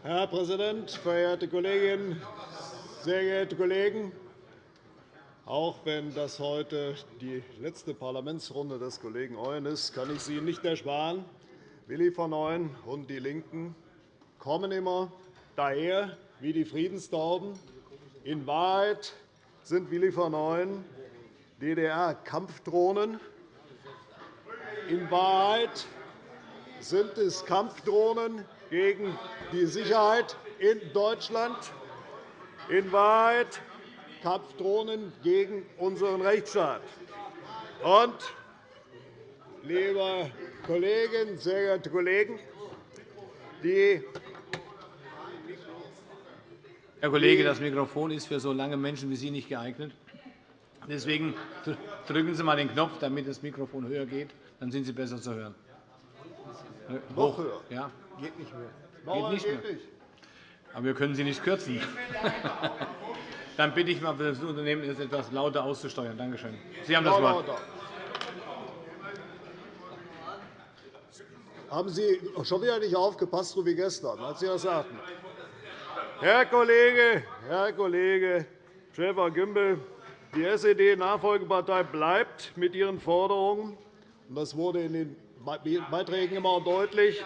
Herr Präsident, verehrte Kolleginnen, sehr geehrte Kollegen! Auch wenn das heute die letzte Parlamentsrunde des Kollegen Ooyen ist, kann ich Sie nicht ersparen. Willi von Ooyen und DIE LINKEN kommen immer daher wie die Friedenstauben. In Wahrheit sind Willi von Ooyen DDR-Kampfdrohnen. In Wahrheit sind es Kampfdrohnen gegen die Sicherheit in Deutschland. In Wahrheit Kampfdrohnen gegen unseren Rechtsstaat. Und, liebe Kolleginnen, sehr geehrte Kollegen, die Herr Kollege, das Mikrofon ist für so lange Menschen wie Sie nicht geeignet. Deswegen drücken Sie einmal den Knopf, damit das Mikrofon höher geht. Dann sind Sie besser zu hören. Noch höher? Ja. Geht nicht mehr. Geht nicht mehr. Aber wir können Sie nicht kürzen. Dann bitte ich mal das Unternehmen, es etwas lauter auszusteuern. Danke schön. Sie haben das Wort. Haben Sie schon wieder nicht aufgepasst, so wie gestern, als Sie das sagten? Herr Kollege, Herr Kollege Schäfer-Gümbel, die SED-Nachfolgepartei bleibt mit ihren Forderungen, das wurde in den Beiträgen immer deutlich,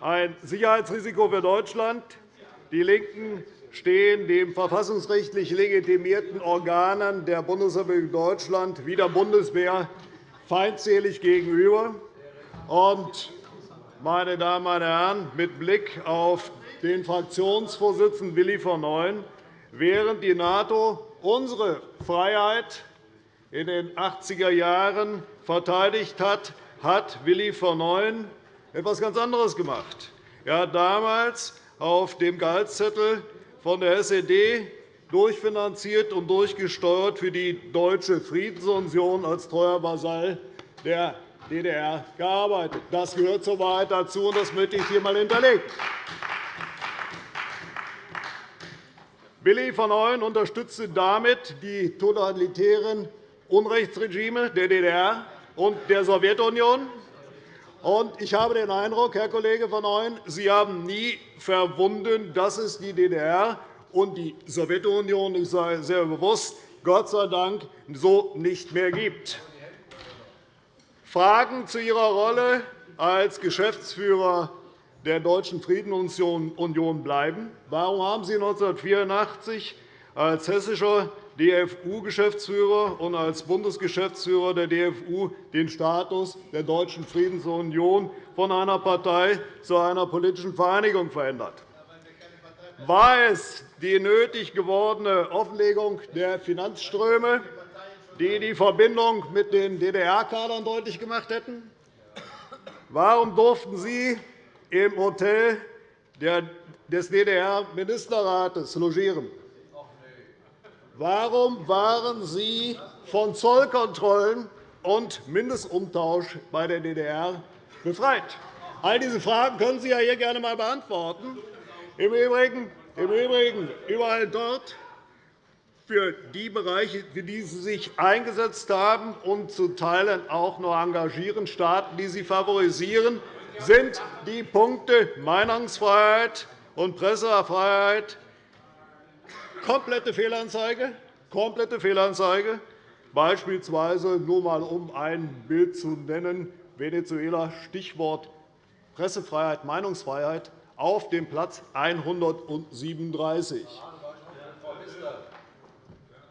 ein Sicherheitsrisiko für Deutschland. Die LINKEN stehen den verfassungsrechtlich legitimierten Organen der Bundesrepublik Deutschland wie der Bundeswehr feindselig gegenüber. Meine Damen und Herren, mit Blick auf den Fraktionsvorsitzenden Willi von Neuen, während die NATO unsere Freiheit in den 80er Jahren verteidigt hat, hat Willi von Neuen etwas ganz anderes gemacht. Er hat damals auf dem Gehaltszettel von der SED durchfinanziert und durchgesteuert für die Deutsche Friedensunion als treuer Vasall der DDR gearbeitet. Das gehört zur Wahrheit dazu, und das möchte ich hier einmal hinterlegen. Willi von Neuen unterstützte damit die totalitären Unrechtsregime der DDR und der Sowjetunion. Ich habe den Eindruck, Herr Kollege von Neuen, Sie haben nie verwunden, dass es die DDR und die Sowjetunion, ich sage sehr bewusst, Gott sei Dank so nicht mehr gibt. Fragen zu Ihrer Rolle als Geschäftsführer der Deutschen Friedensunion bleiben. Warum haben Sie 1984 als hessischer DFU-Geschäftsführer und als Bundesgeschäftsführer der DFU den Status der Deutschen Friedensunion von einer Partei zu einer politischen Vereinigung verändert? War es die nötig gewordene Offenlegung der Finanzströme, die die Verbindung mit den DDR-Kadern deutlich gemacht hätten? Warum durften Sie im Hotel des DDR-Ministerrates logieren? Warum waren Sie von Zollkontrollen und Mindestumtausch bei der DDR befreit? All diese Fragen können Sie ja hier gerne einmal beantworten. Im Übrigen, im Übrigen überall dort, für die Bereiche, für die Sie sich eingesetzt haben und zu Teilen auch noch engagieren, Staaten, die Sie favorisieren, sind die Punkte Meinungsfreiheit und Pressefreiheit komplette Fehlanzeige, komplette Fehlanzeige, beispielsweise nur einmal um ein Bild zu nennen, Venezuela, Stichwort Pressefreiheit, Meinungsfreiheit, auf dem Platz 137.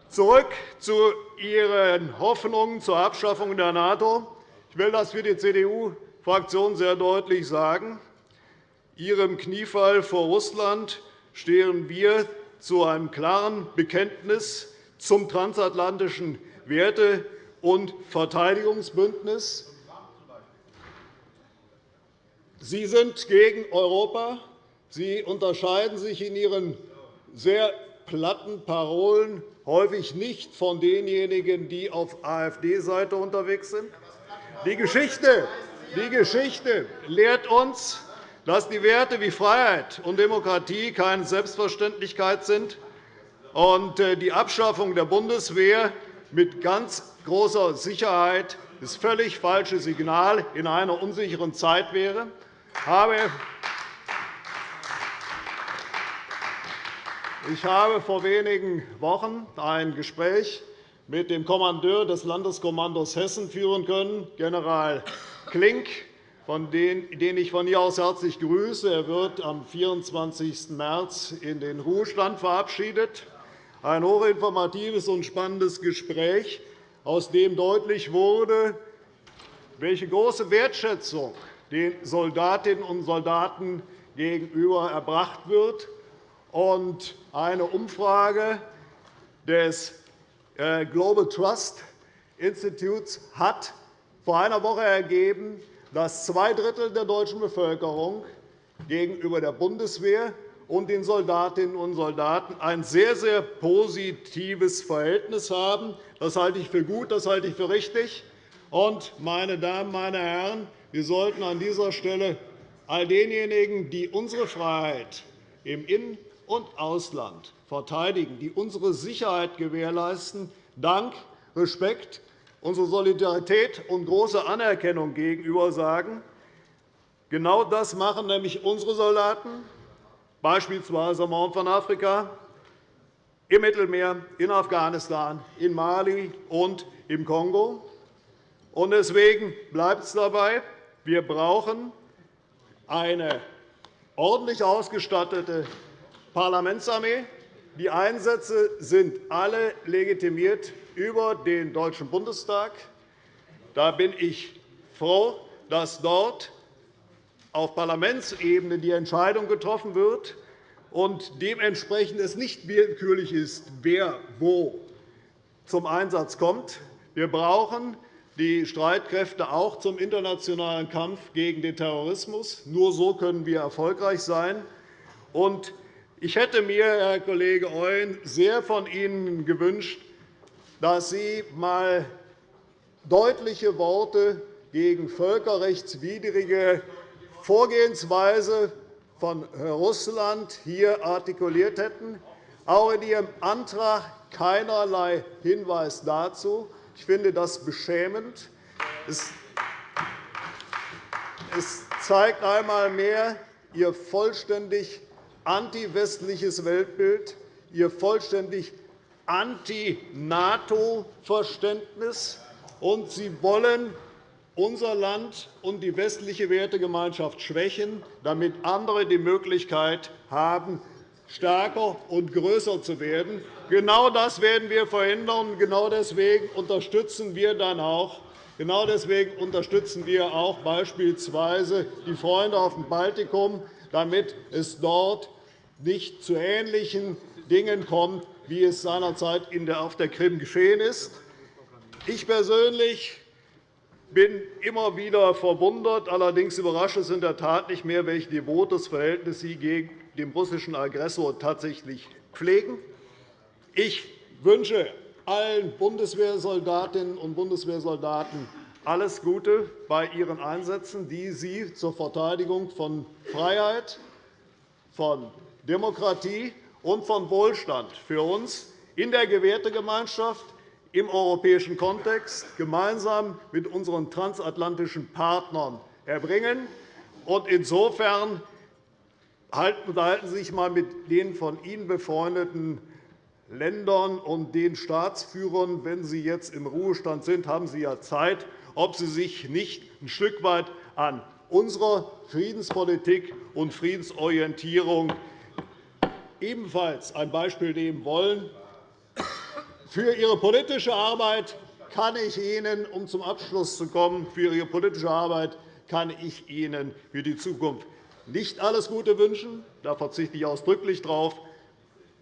Zurück zu Ihren Hoffnungen zur Abschaffung der NATO. Ich will das für die CDU Fraktion sehr deutlich sagen. Ihrem Kniefall vor Russland stehen wir zu einem klaren Bekenntnis zum transatlantischen Werte- und Verteidigungsbündnis. Sie sind gegen Europa. Sie unterscheiden sich in Ihren sehr platten Parolen häufig nicht von denjenigen, die auf AfD-Seite unterwegs sind. Die Geschichte die Geschichte lehrt uns, dass die Werte wie Freiheit und Demokratie keine Selbstverständlichkeit sind und äh, die Abschaffung der Bundeswehr mit ganz großer Sicherheit das völlig falsche Signal in einer unsicheren Zeit wäre. Ich habe vor wenigen Wochen ein Gespräch mit dem Kommandeur des Landeskommandos Hessen führen können, General Klink, den ich von hier aus herzlich grüße. Er wird am 24. März in den Ruhestand verabschiedet. Ein hochinformatives und spannendes Gespräch, aus dem deutlich wurde, welche große Wertschätzung den Soldatinnen und Soldaten gegenüber erbracht wird. Und eine Umfrage des äh, Global Trust Institutes hat vor einer Woche ergeben, dass zwei Drittel der deutschen Bevölkerung gegenüber der Bundeswehr und den Soldatinnen und Soldaten ein sehr, sehr positives Verhältnis haben. Das halte ich für gut, das halte ich für richtig. Und, meine Damen, meine Herren, wir sollten an dieser Stelle all denjenigen, die unsere Freiheit im In- und Ausland verteidigen, die unsere Sicherheit gewährleisten, Dank, Respekt, unsere Solidarität und große Anerkennung gegenüber sagen. Genau das machen nämlich unsere Soldaten, beispielsweise am Horn von Afrika, im Mittelmeer, in Afghanistan, in Mali und im Kongo. Deswegen bleibt es dabei. Wir brauchen eine ordentlich ausgestattete Parlamentsarmee. Die Einsätze sind alle legitimiert über den Deutschen Bundestag. Da bin ich froh, dass dort auf Parlamentsebene die Entscheidung getroffen wird und dementsprechend es nicht willkürlich ist, wer wo zum Einsatz kommt. Wir brauchen die Streitkräfte auch zum internationalen Kampf gegen den Terrorismus. Nur so können wir erfolgreich sein. Ich hätte mir, Herr Kollege Euen, sehr von Ihnen gewünscht, dass Sie einmal deutliche Worte gegen völkerrechtswidrige Vorgehensweise von Russland hier artikuliert hätten. Auch in Ihrem Antrag keinerlei Hinweis dazu. Ich finde das beschämend. Es zeigt einmal mehr Ihr vollständig antiwestliches Weltbild, Ihr vollständig Anti-NATO-Verständnis, und Sie wollen unser Land und die westliche Wertegemeinschaft schwächen, damit andere die Möglichkeit haben, stärker und größer zu werden. Genau das werden wir verhindern. Genau deswegen unterstützen wir dann auch Genau deswegen unterstützen wir auch beispielsweise die Freunde auf dem Baltikum, damit es dort nicht zu ähnlichen Dingen kommt, wie es seinerzeit auf der Krim geschehen ist. Ich persönlich bin immer wieder verwundert. Allerdings überrascht es in der Tat nicht mehr, welch devotes Verhältnis Sie gegen den russischen Aggressor tatsächlich pflegen. Ich wünsche allen Bundeswehrsoldatinnen und Bundeswehrsoldaten alles Gute bei Ihren Einsätzen, die Sie zur Verteidigung von Freiheit, von Demokratie und von Wohlstand für uns in der Gewertegemeinschaft im europäischen Kontext gemeinsam mit unseren transatlantischen Partnern erbringen. Insofern unterhalten Sie sich einmal mit den von Ihnen befreundeten Ländern und den Staatsführern. Wenn Sie jetzt im Ruhestand sind, haben Sie ja Zeit, ob Sie sich nicht ein Stück weit an unserer Friedenspolitik und Friedensorientierung ebenfalls ein Beispiel nehmen wollen. Für Ihre politische Arbeit kann ich Ihnen, um zum Abschluss zu kommen, für Ihre politische Arbeit kann ich Ihnen für die Zukunft nicht alles Gute wünschen. Da verzichte ich ausdrücklich darauf.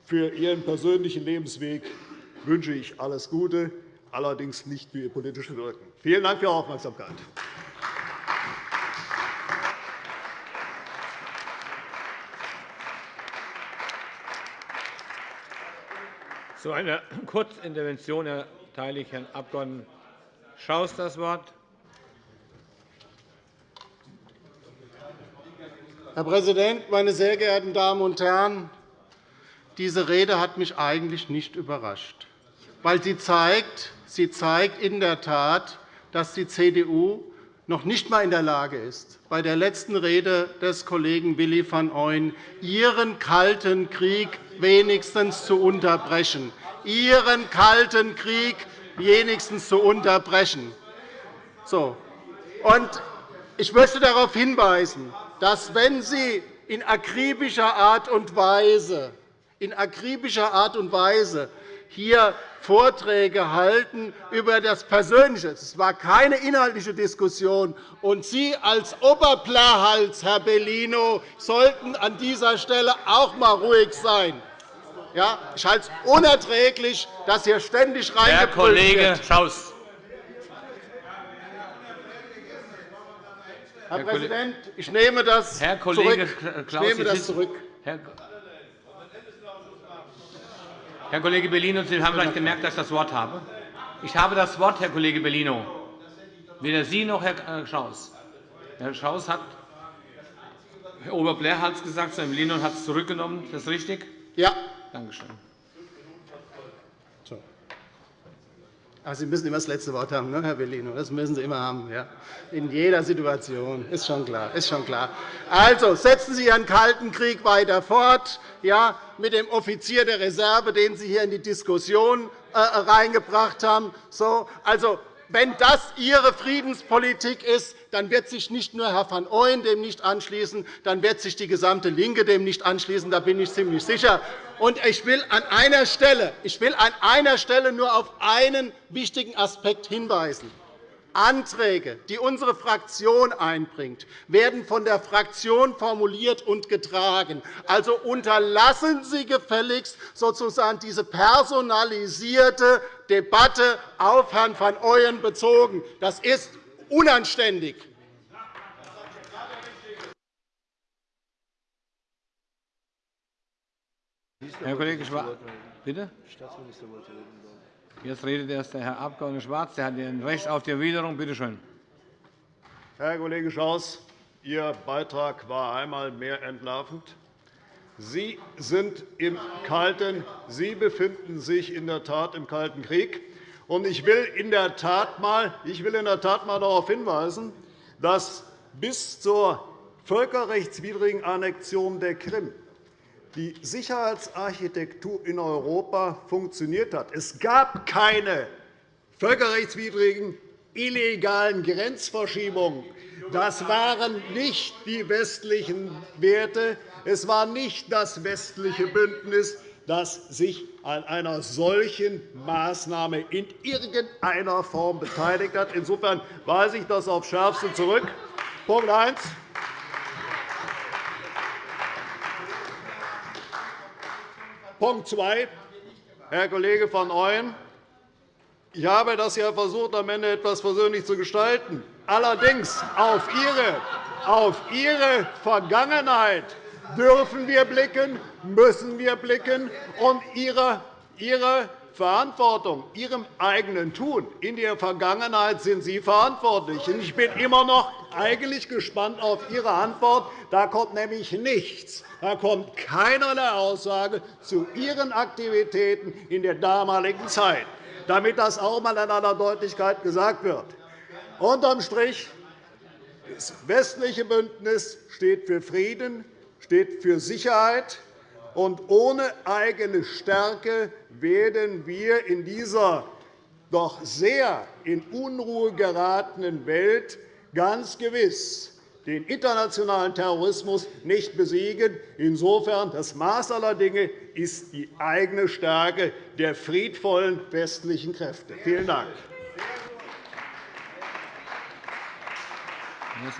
Für Ihren persönlichen Lebensweg wünsche ich alles Gute, allerdings nicht für Ihr politisches Wirken. Vielen Dank für Ihre Aufmerksamkeit. Zu einer Kurzintervention erteile ich Herrn Abg. Schaus das Wort. Herr Präsident, meine sehr geehrten Damen und Herren! Diese Rede hat mich eigentlich nicht überrascht, weil sie zeigt, sie zeigt in der Tat, dass die CDU noch nicht einmal in der Lage ist, bei der letzten Rede des Kollegen Willi van Ooyen ihren kalten Krieg wenigstens zu unterbrechen. Ihren kalten Krieg wenigstens zu unterbrechen. So. Und ich möchte darauf hinweisen, dass, wenn Sie in akribischer Art und Weise, in akribischer Art und Weise hier Vorträge halten über das Persönliche. Es war keine inhaltliche Diskussion. Und Sie als Oberplahals, Herr Bellino, sollten an dieser Stelle auch einmal ruhig sein. Ja, ich halte es unerträglich, dass hier ständig Herr Kollege Schaus. Herr Präsident, ich nehme das Herr Kollege zurück. Ich nehme das zurück. Herr Kollege Bellino, Sie haben vielleicht gemerkt, dass ich das Wort habe. Ich habe das Wort, Herr Kollege Bellino. Weder Sie noch Herr Schaus. Herr Schaus hat Herr Oberbler hat es gesagt, Herr Bellino hat es zurückgenommen. Ist das richtig? Ja. Danke schön. Sie müssen immer das letzte Wort haben, ne, Herr Bellino. Das müssen Sie immer haben. Ja. In jeder Situation. Ist schon klar. Ist schon klar. Also, setzen Sie Ihren Kalten Krieg weiter fort ja, mit dem Offizier der Reserve, den Sie hier in die Diskussion äh, reingebracht haben. So, also, wenn das Ihre Friedenspolitik ist, dann wird sich nicht nur Herr van Ooyen dem nicht anschließen, dann wird sich die gesamte LINKE dem nicht anschließen. Da bin ich ziemlich sicher. Und ich will an einer Stelle, ich will an einer Stelle nur auf einen wichtigen Aspekt hinweisen. Anträge, die unsere Fraktion einbringt, werden von der Fraktion formuliert und getragen. Also unterlassen Sie gefälligst sozusagen diese personalisierte Debatte auf Herrn van Ooyen bezogen. Das ist unanständig. Herr Kollege Schwarz, bitte? Jetzt redet erst der Herr Abg. Schwarz. Der hat ein Recht auf die Erwiderung. Bitte schön. Herr Kollege Schaus, Ihr Beitrag war einmal mehr entlarvend. Sie sind im Kalten, Sie befinden sich in der Tat im Kalten Krieg. Ich will in der Tat mal, ich will in der Tat mal darauf hinweisen, dass bis zur völkerrechtswidrigen Annexion der Krim die Sicherheitsarchitektur in Europa funktioniert hat. Es gab keine völkerrechtswidrigen, illegalen Grenzverschiebungen. Das waren nicht die westlichen Werte. Es war nicht das westliche Bündnis, das sich an einer solchen Maßnahme in irgendeiner Form beteiligt hat. Insofern weise ich das aufs Schärfste zurück. Punkt 1. Punkt 2. Herr Kollege van Ooyen, ich habe das ja versucht, am Ende etwas persönlich zu gestalten. Allerdings auf Ihre, auf Ihre Vergangenheit dürfen wir blicken, müssen wir blicken, und Ihre, Ihre Verantwortung, Ihrem eigenen Tun in der Vergangenheit sind Sie verantwortlich. Ich bin immer noch eigentlich gespannt auf Ihre Antwort. Da kommt nämlich nichts. Da kommt keinerlei Aussage zu Ihren Aktivitäten in der damaligen Zeit, damit das auch einmal in aller Deutlichkeit gesagt wird. Unterm Strich das westliche Bündnis steht für Frieden, steht für Sicherheit, und ohne eigene Stärke werden wir in dieser doch sehr in Unruhe geratenen Welt ganz gewiss den internationalen Terrorismus nicht besiegen. Insofern das Maß aller Dinge ist die eigene Stärke der friedvollen westlichen Kräfte. Vielen Dank. Das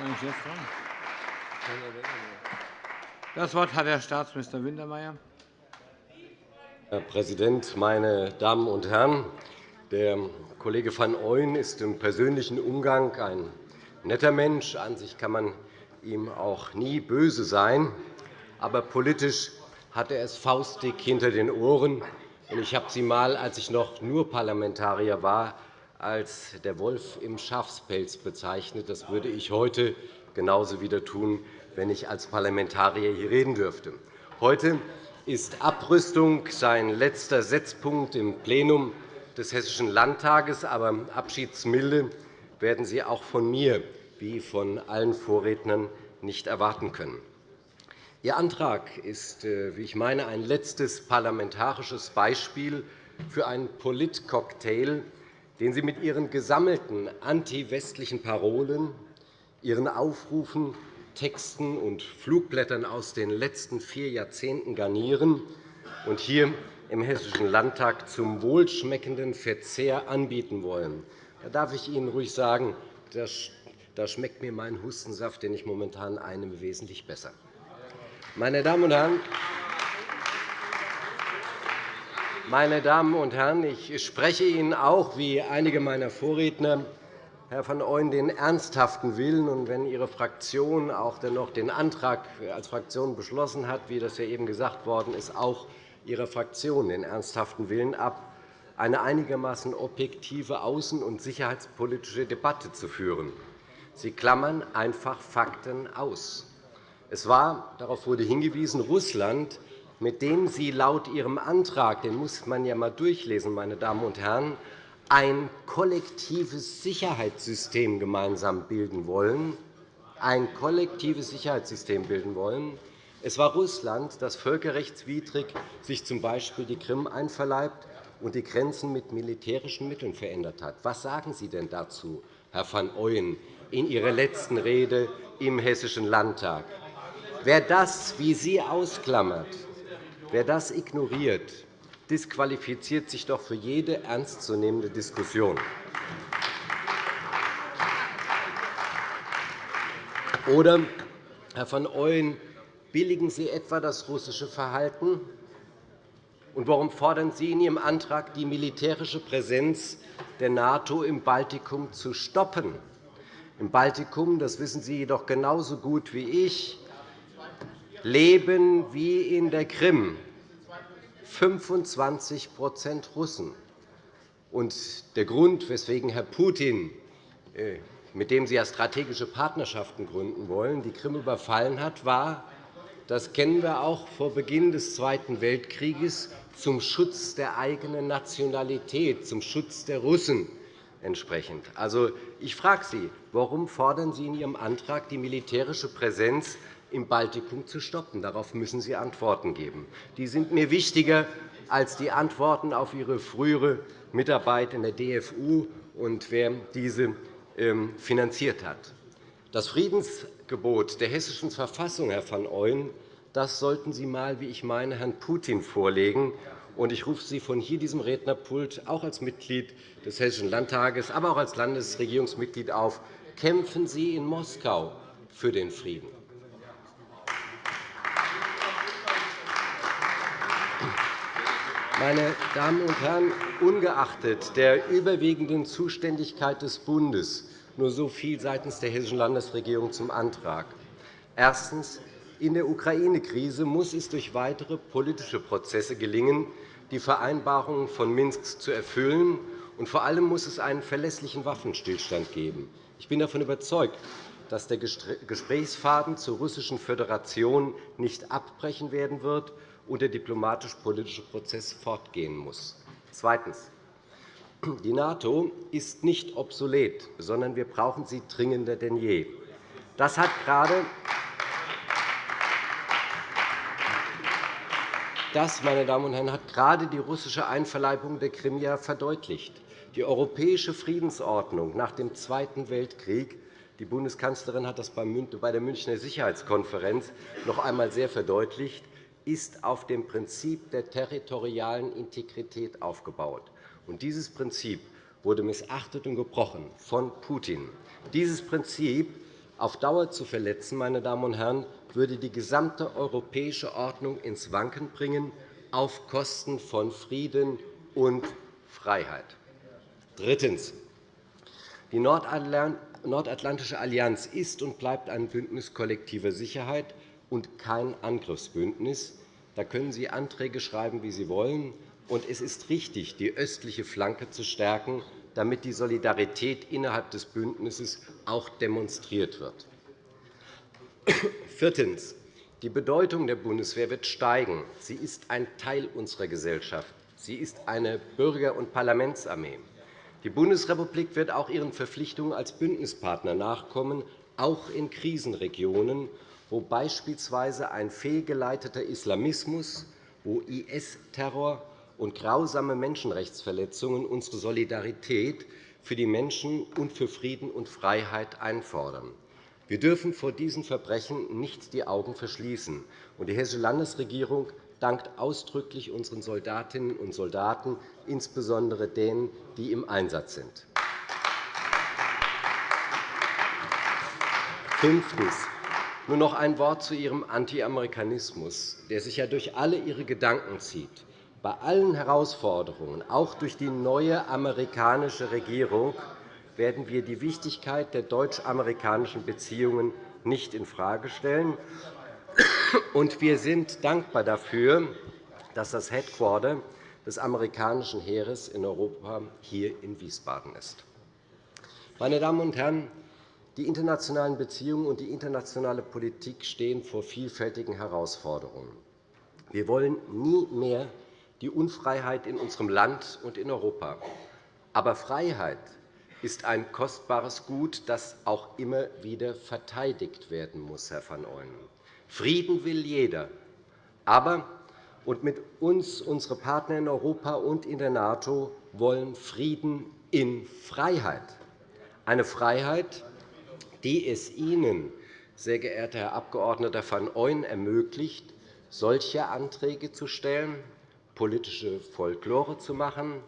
Wort hat Herr Staatsminister Wintermeyer. Herr Präsident, meine Damen und Herren! Der Kollege van Ooyen ist im persönlichen Umgang ein netter Mensch. An sich kann man ihm auch nie böse sein. Aber politisch hat er es faustdick hinter den Ohren. Ich habe Sie einmal, als ich noch nur Parlamentarier war, als der Wolf im Schafspelz bezeichnet. Das würde ich heute genauso wieder tun, wenn ich als Parlamentarier hier reden dürfte. Heute ist Abrüstung sein letzter Setzpunkt im Plenum des Hessischen Landtages. Aber Abschiedsmilde werden Sie auch von mir wie von allen Vorrednern nicht erwarten können. Ihr Antrag ist, äh, wie ich meine, ein letztes parlamentarisches Beispiel für einen Politcocktail, den Sie mit Ihren gesammelten antiwestlichen Parolen, Ihren Aufrufen Texten und Flugblättern aus den letzten vier Jahrzehnten garnieren und hier im Hessischen Landtag zum wohlschmeckenden Verzehr anbieten wollen. Da darf ich Ihnen ruhig sagen, da schmeckt mir mein Hustensaft, den ich momentan einnehme, wesentlich besser. Meine Damen und Herren, meine Damen und Herren, ich spreche Ihnen auch, wie einige meiner Vorredner, Herr van Ooyen, den ernsthaften Willen. Und wenn Ihre Fraktion auch dennoch den Antrag als Fraktion beschlossen hat, wie das ja eben gesagt worden ist, auch Ihrer Fraktion den ernsthaften Willen ab, eine einigermaßen objektive außen- und sicherheitspolitische Debatte zu führen. Sie klammern einfach Fakten aus. Es war, darauf wurde hingewiesen, Russland, mit dem Sie laut Ihrem Antrag, den muss man ja einmal durchlesen, meine Damen und Herren, ein kollektives Sicherheitssystem gemeinsam bilden wollen, ein kollektives Sicherheitssystem bilden wollen. Es war Russland, das völkerrechtswidrig sich z. B. die Krim einverleibt und die Grenzen mit militärischen Mitteln verändert hat. Was sagen Sie denn dazu, Herr van Ooyen, in Ihrer letzten Rede im Hessischen Landtag? Wer das, wie Sie ausklammert, wer das ignoriert, disqualifiziert sich doch für jede ernstzunehmende Diskussion. Oder, Herr van Ooyen, billigen Sie etwa das russische Verhalten? Und warum fordern Sie in Ihrem Antrag, die militärische Präsenz der NATO im Baltikum zu stoppen? Im Baltikum, das wissen Sie jedoch genauso gut wie ich, leben wie in der Krim 25% Russen. Und der Grund, weswegen Herr Putin, äh, mit dem Sie ja strategische Partnerschaften gründen wollen, die Krim überfallen hat, war, das kennen wir auch vor Beginn des Zweiten Weltkrieges, zum Schutz der eigenen Nationalität, zum Schutz der Russen entsprechend. Also, ich frage Sie, warum fordern Sie in Ihrem Antrag die militärische Präsenz im Baltikum zu stoppen? Darauf müssen Sie Antworten geben. Die sind mir wichtiger als die Antworten auf Ihre frühere Mitarbeit in der DFU und wer diese ähm, finanziert hat. Das Friedensgebot der Hessischen Verfassung, Herr van Ooyen, das sollten Sie einmal, wie ich meine, Herrn Putin vorlegen. Ich rufe Sie von hier diesem Rednerpult auch als Mitglied des Hessischen Landtages, aber auch als Landesregierungsmitglied auf. Kämpfen Sie in Moskau für den Frieden. Meine Damen und Herren, ungeachtet der überwiegenden Zuständigkeit des Bundes nur so viel seitens der Hessischen Landesregierung zum Antrag. Erstens. In der Ukraine-Krise muss es durch weitere politische Prozesse gelingen, die Vereinbarungen von Minsk zu erfüllen. Und vor allem muss es einen verlässlichen Waffenstillstand geben. Ich bin davon überzeugt, dass der Gesprächsfaden zur Russischen Föderation nicht abbrechen werden wird und der diplomatisch-politische Prozess fortgehen muss. Zweitens. Die NATO ist nicht obsolet, sondern wir brauchen sie dringender denn je. Das hat gerade Das, meine Damen und Herren, hat gerade die russische Einverleibung der Krim ja verdeutlicht. Die europäische Friedensordnung nach dem Zweiten Weltkrieg die Bundeskanzlerin hat das bei der Münchner Sicherheitskonferenz noch einmal sehr verdeutlicht ist auf dem Prinzip der territorialen Integrität aufgebaut. Und dieses Prinzip wurde missachtet und gebrochen von Putin. Dieses Prinzip auf Dauer zu verletzen, meine Damen und Herren, würde die gesamte europäische Ordnung ins Wanken bringen, auf Kosten von Frieden und Freiheit. Drittens. Die Nordatlantische Allianz ist und bleibt ein Bündnis kollektiver Sicherheit und kein Angriffsbündnis. Da können Sie Anträge schreiben, wie Sie wollen. Und es ist richtig, die östliche Flanke zu stärken, damit die Solidarität innerhalb des Bündnisses auch demonstriert wird. Viertens. Die Bedeutung der Bundeswehr wird steigen. Sie ist ein Teil unserer Gesellschaft. Sie ist eine Bürger- und Parlamentsarmee. Die Bundesrepublik wird auch ihren Verpflichtungen als Bündnispartner nachkommen, auch in Krisenregionen wo beispielsweise ein fehlgeleiteter Islamismus, wo IS-Terror und grausame Menschenrechtsverletzungen unsere Solidarität für die Menschen und für Frieden und Freiheit einfordern. Wir dürfen vor diesen Verbrechen nicht die Augen verschließen. Die Hessische Landesregierung dankt ausdrücklich unseren Soldatinnen und Soldaten, insbesondere denen, die im Einsatz sind. Fünftens. Nur noch ein Wort zu Ihrem Anti-Amerikanismus, der sich ja durch alle Ihre Gedanken zieht. Bei allen Herausforderungen, auch durch die neue amerikanische Regierung, werden wir die Wichtigkeit der deutsch-amerikanischen Beziehungen nicht infrage stellen. Und wir sind dankbar dafür, dass das Headquarter des amerikanischen Heeres in Europa hier in Wiesbaden ist. Meine Damen und Herren, die internationalen Beziehungen und die internationale Politik stehen vor vielfältigen Herausforderungen. Wir wollen nie mehr die Unfreiheit in unserem Land und in Europa. Aber Freiheit ist ein kostbares Gut, das auch immer wieder verteidigt werden muss, Herr van Ooyen. Frieden will jeder. Aber und mit uns unsere Partner in Europa und in der NATO wollen Frieden in Freiheit. Eine Freiheit, die es Ihnen, sehr geehrter Herr Abg. van Ooyen, ermöglicht, solche Anträge zu stellen, politische Folklore zu machen,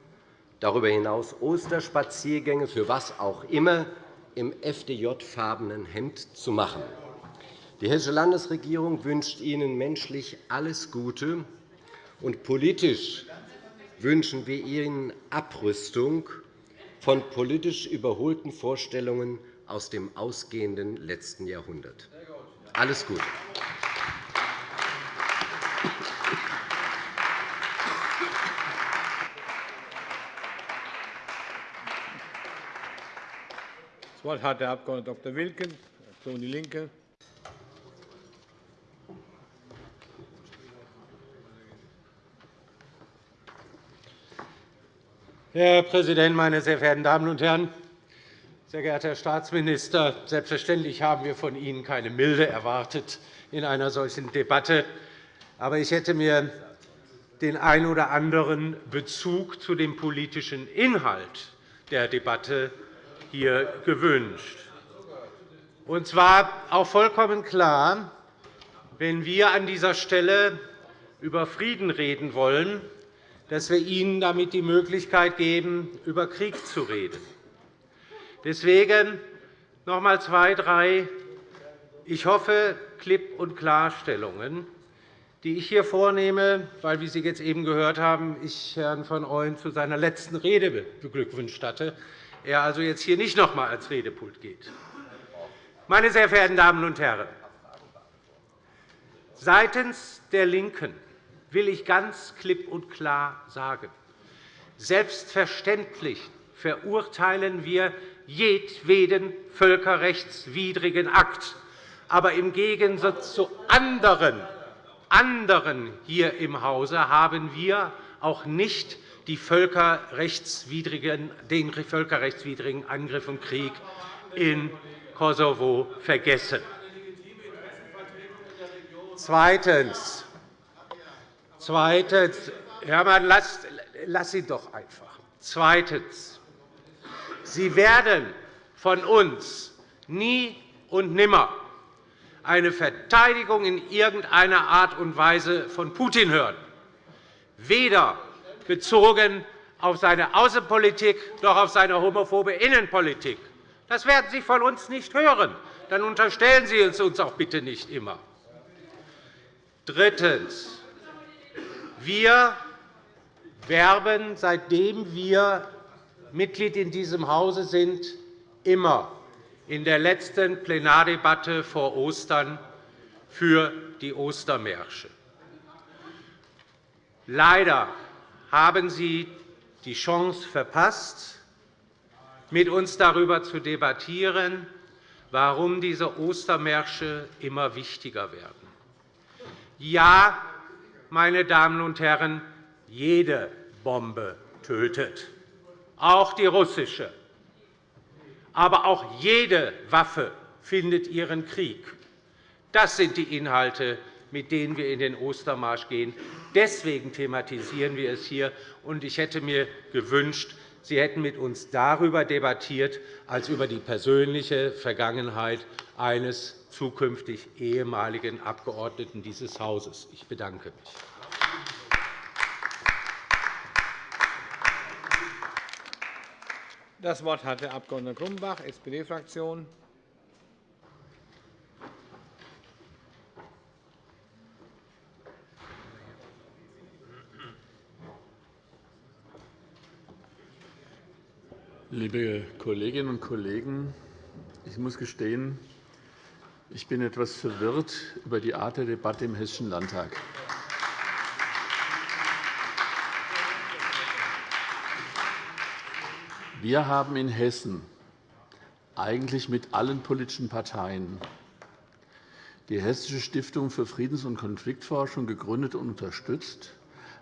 darüber hinaus Osterspaziergänge für was auch immer im FDJ-farbenen Hemd zu machen. Die Hessische Landesregierung wünscht Ihnen menschlich alles Gute und politisch wünschen wir Ihnen Abrüstung von politisch überholten Vorstellungen aus dem ausgehenden letzten Jahrhundert. Alles Gute. Das Wort hat der Abg. Dr. Wilken, Fraktion DIE LINKE. Herr Präsident, meine sehr verehrten Damen und Herren! Sehr geehrter Herr Staatsminister, selbstverständlich haben wir von Ihnen keine Milde erwartet in einer solchen Debatte. Aber ich hätte mir den einen oder anderen Bezug zu dem politischen Inhalt der Debatte hier gewünscht. Und zwar auch vollkommen klar, wenn wir an dieser Stelle über Frieden reden wollen, dass wir Ihnen damit die Möglichkeit geben, über Krieg zu reden. Deswegen noch einmal zwei, drei, ich hoffe, Klipp- und Klarstellungen, die ich hier vornehme, weil, wie Sie jetzt eben gehört haben, ich Herrn von Ooyen zu seiner letzten Rede beglückwünscht hatte, er also jetzt hier nicht noch einmal ans Redepult geht. Meine sehr verehrten Damen und Herren, seitens der LINKEN will ich ganz klipp und klar sagen. Selbstverständlich verurteilen wir jedweden völkerrechtswidrigen Akt. Aber im Gegensatz zu anderen, anderen hier im Hause haben wir auch nicht den völkerrechtswidrigen Angriff und Krieg in Kosovo vergessen. Zweitens. Zweitens. Hermann, lass, lass sie doch einfach. Zweitens. Sie werden von uns nie und nimmer eine Verteidigung in irgendeiner Art und Weise von Putin hören, weder bezogen auf seine Außenpolitik noch auf seine homophobe Innenpolitik. Das werden Sie von uns nicht hören. Dann unterstellen Sie es uns auch bitte nicht immer. Drittens. Wir werben, seitdem wir Mitglied in diesem Hause sind, immer in der letzten Plenardebatte vor Ostern für die Ostermärsche. Leider haben Sie die Chance verpasst, mit uns darüber zu debattieren, warum diese Ostermärsche immer wichtiger werden. Ja, meine Damen und Herren, jede Bombe tötet, auch die russische. Aber auch jede Waffe findet ihren Krieg. Das sind die Inhalte, mit denen wir in den Ostermarsch gehen. Deswegen thematisieren wir es hier. Ich hätte mir gewünscht, Sie hätten mit uns darüber debattiert, als über die persönliche Vergangenheit eines zukünftig ehemaligen Abgeordneten dieses Hauses. Ich bedanke mich. Das Wort hat der Abg. Grumbach, SPD-Fraktion. Liebe Kolleginnen und Kollegen, ich muss gestehen, ich bin etwas verwirrt über die Art der Debatte im Hessischen Landtag. Wir haben in Hessen eigentlich mit allen politischen Parteien die Hessische Stiftung für Friedens- und Konfliktforschung gegründet und unterstützt,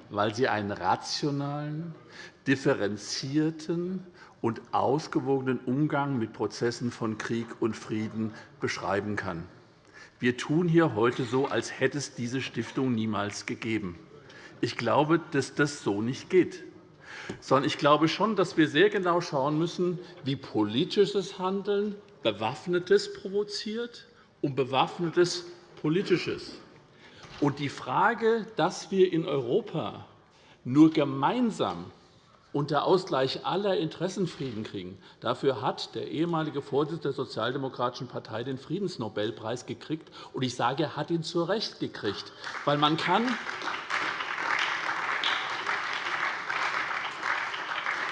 weil sie einen rationalen, differenzierten und ausgewogenen Umgang mit Prozessen von Krieg und Frieden beschreiben kann. Wir tun hier heute so, als hätte es diese Stiftung niemals gegeben. Ich glaube, dass das so nicht geht. Sondern ich glaube schon, dass wir sehr genau schauen müssen, wie politisches Handeln Bewaffnetes provoziert und Bewaffnetes Politisches. Und die Frage, dass wir in Europa nur gemeinsam unter Ausgleich aller Interessen Frieden kriegen. Dafür hat der ehemalige Vorsitzende der Sozialdemokratischen Partei den Friedensnobelpreis gekriegt. Und ich sage, er hat ihn zu Recht gekriegt. Weil man kann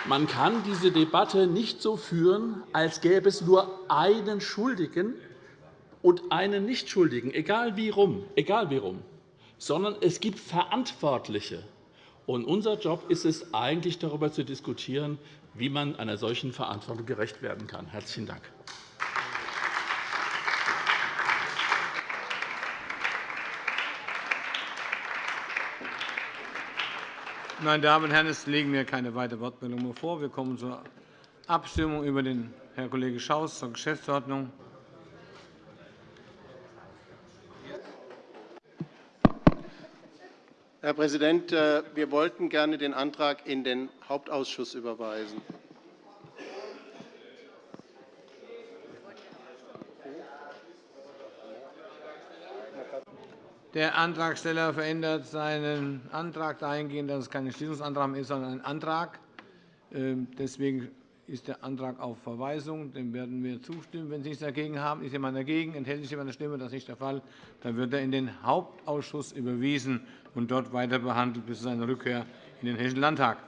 Man kann diese Debatte nicht so führen, als gäbe es nur einen Schuldigen und einen Nichtschuldigen, egal wie rum, egal wie rum, sondern es gibt Verantwortliche. Und unser Job ist es eigentlich, darüber zu diskutieren, wie man einer solchen Verantwortung gerecht werden kann. – Herzlichen Dank. Meine Damen und Herren, es liegen mir keine weiteren Wortmeldungen mehr vor. Wir kommen zur Abstimmung über den Herrn Kollege Schaus zur Geschäftsordnung. Herr Präsident, äh, wir wollten gerne den Antrag in den Hauptausschuss überweisen. Der Antragsteller verändert seinen Antrag dahingehend, dass es kein Entschließungsantrag ist, sondern ein Antrag. Ähm, deswegen ist der Antrag auf Verweisung. Dem werden wir zustimmen, wenn Sie nichts dagegen haben. Ist jemand dagegen? Enthält sich jemand der Stimme? Das ist nicht der Fall. Dann wird er in den Hauptausschuss überwiesen und dort weiter behandelt bis zu seiner Rückkehr in den Hessischen Landtag.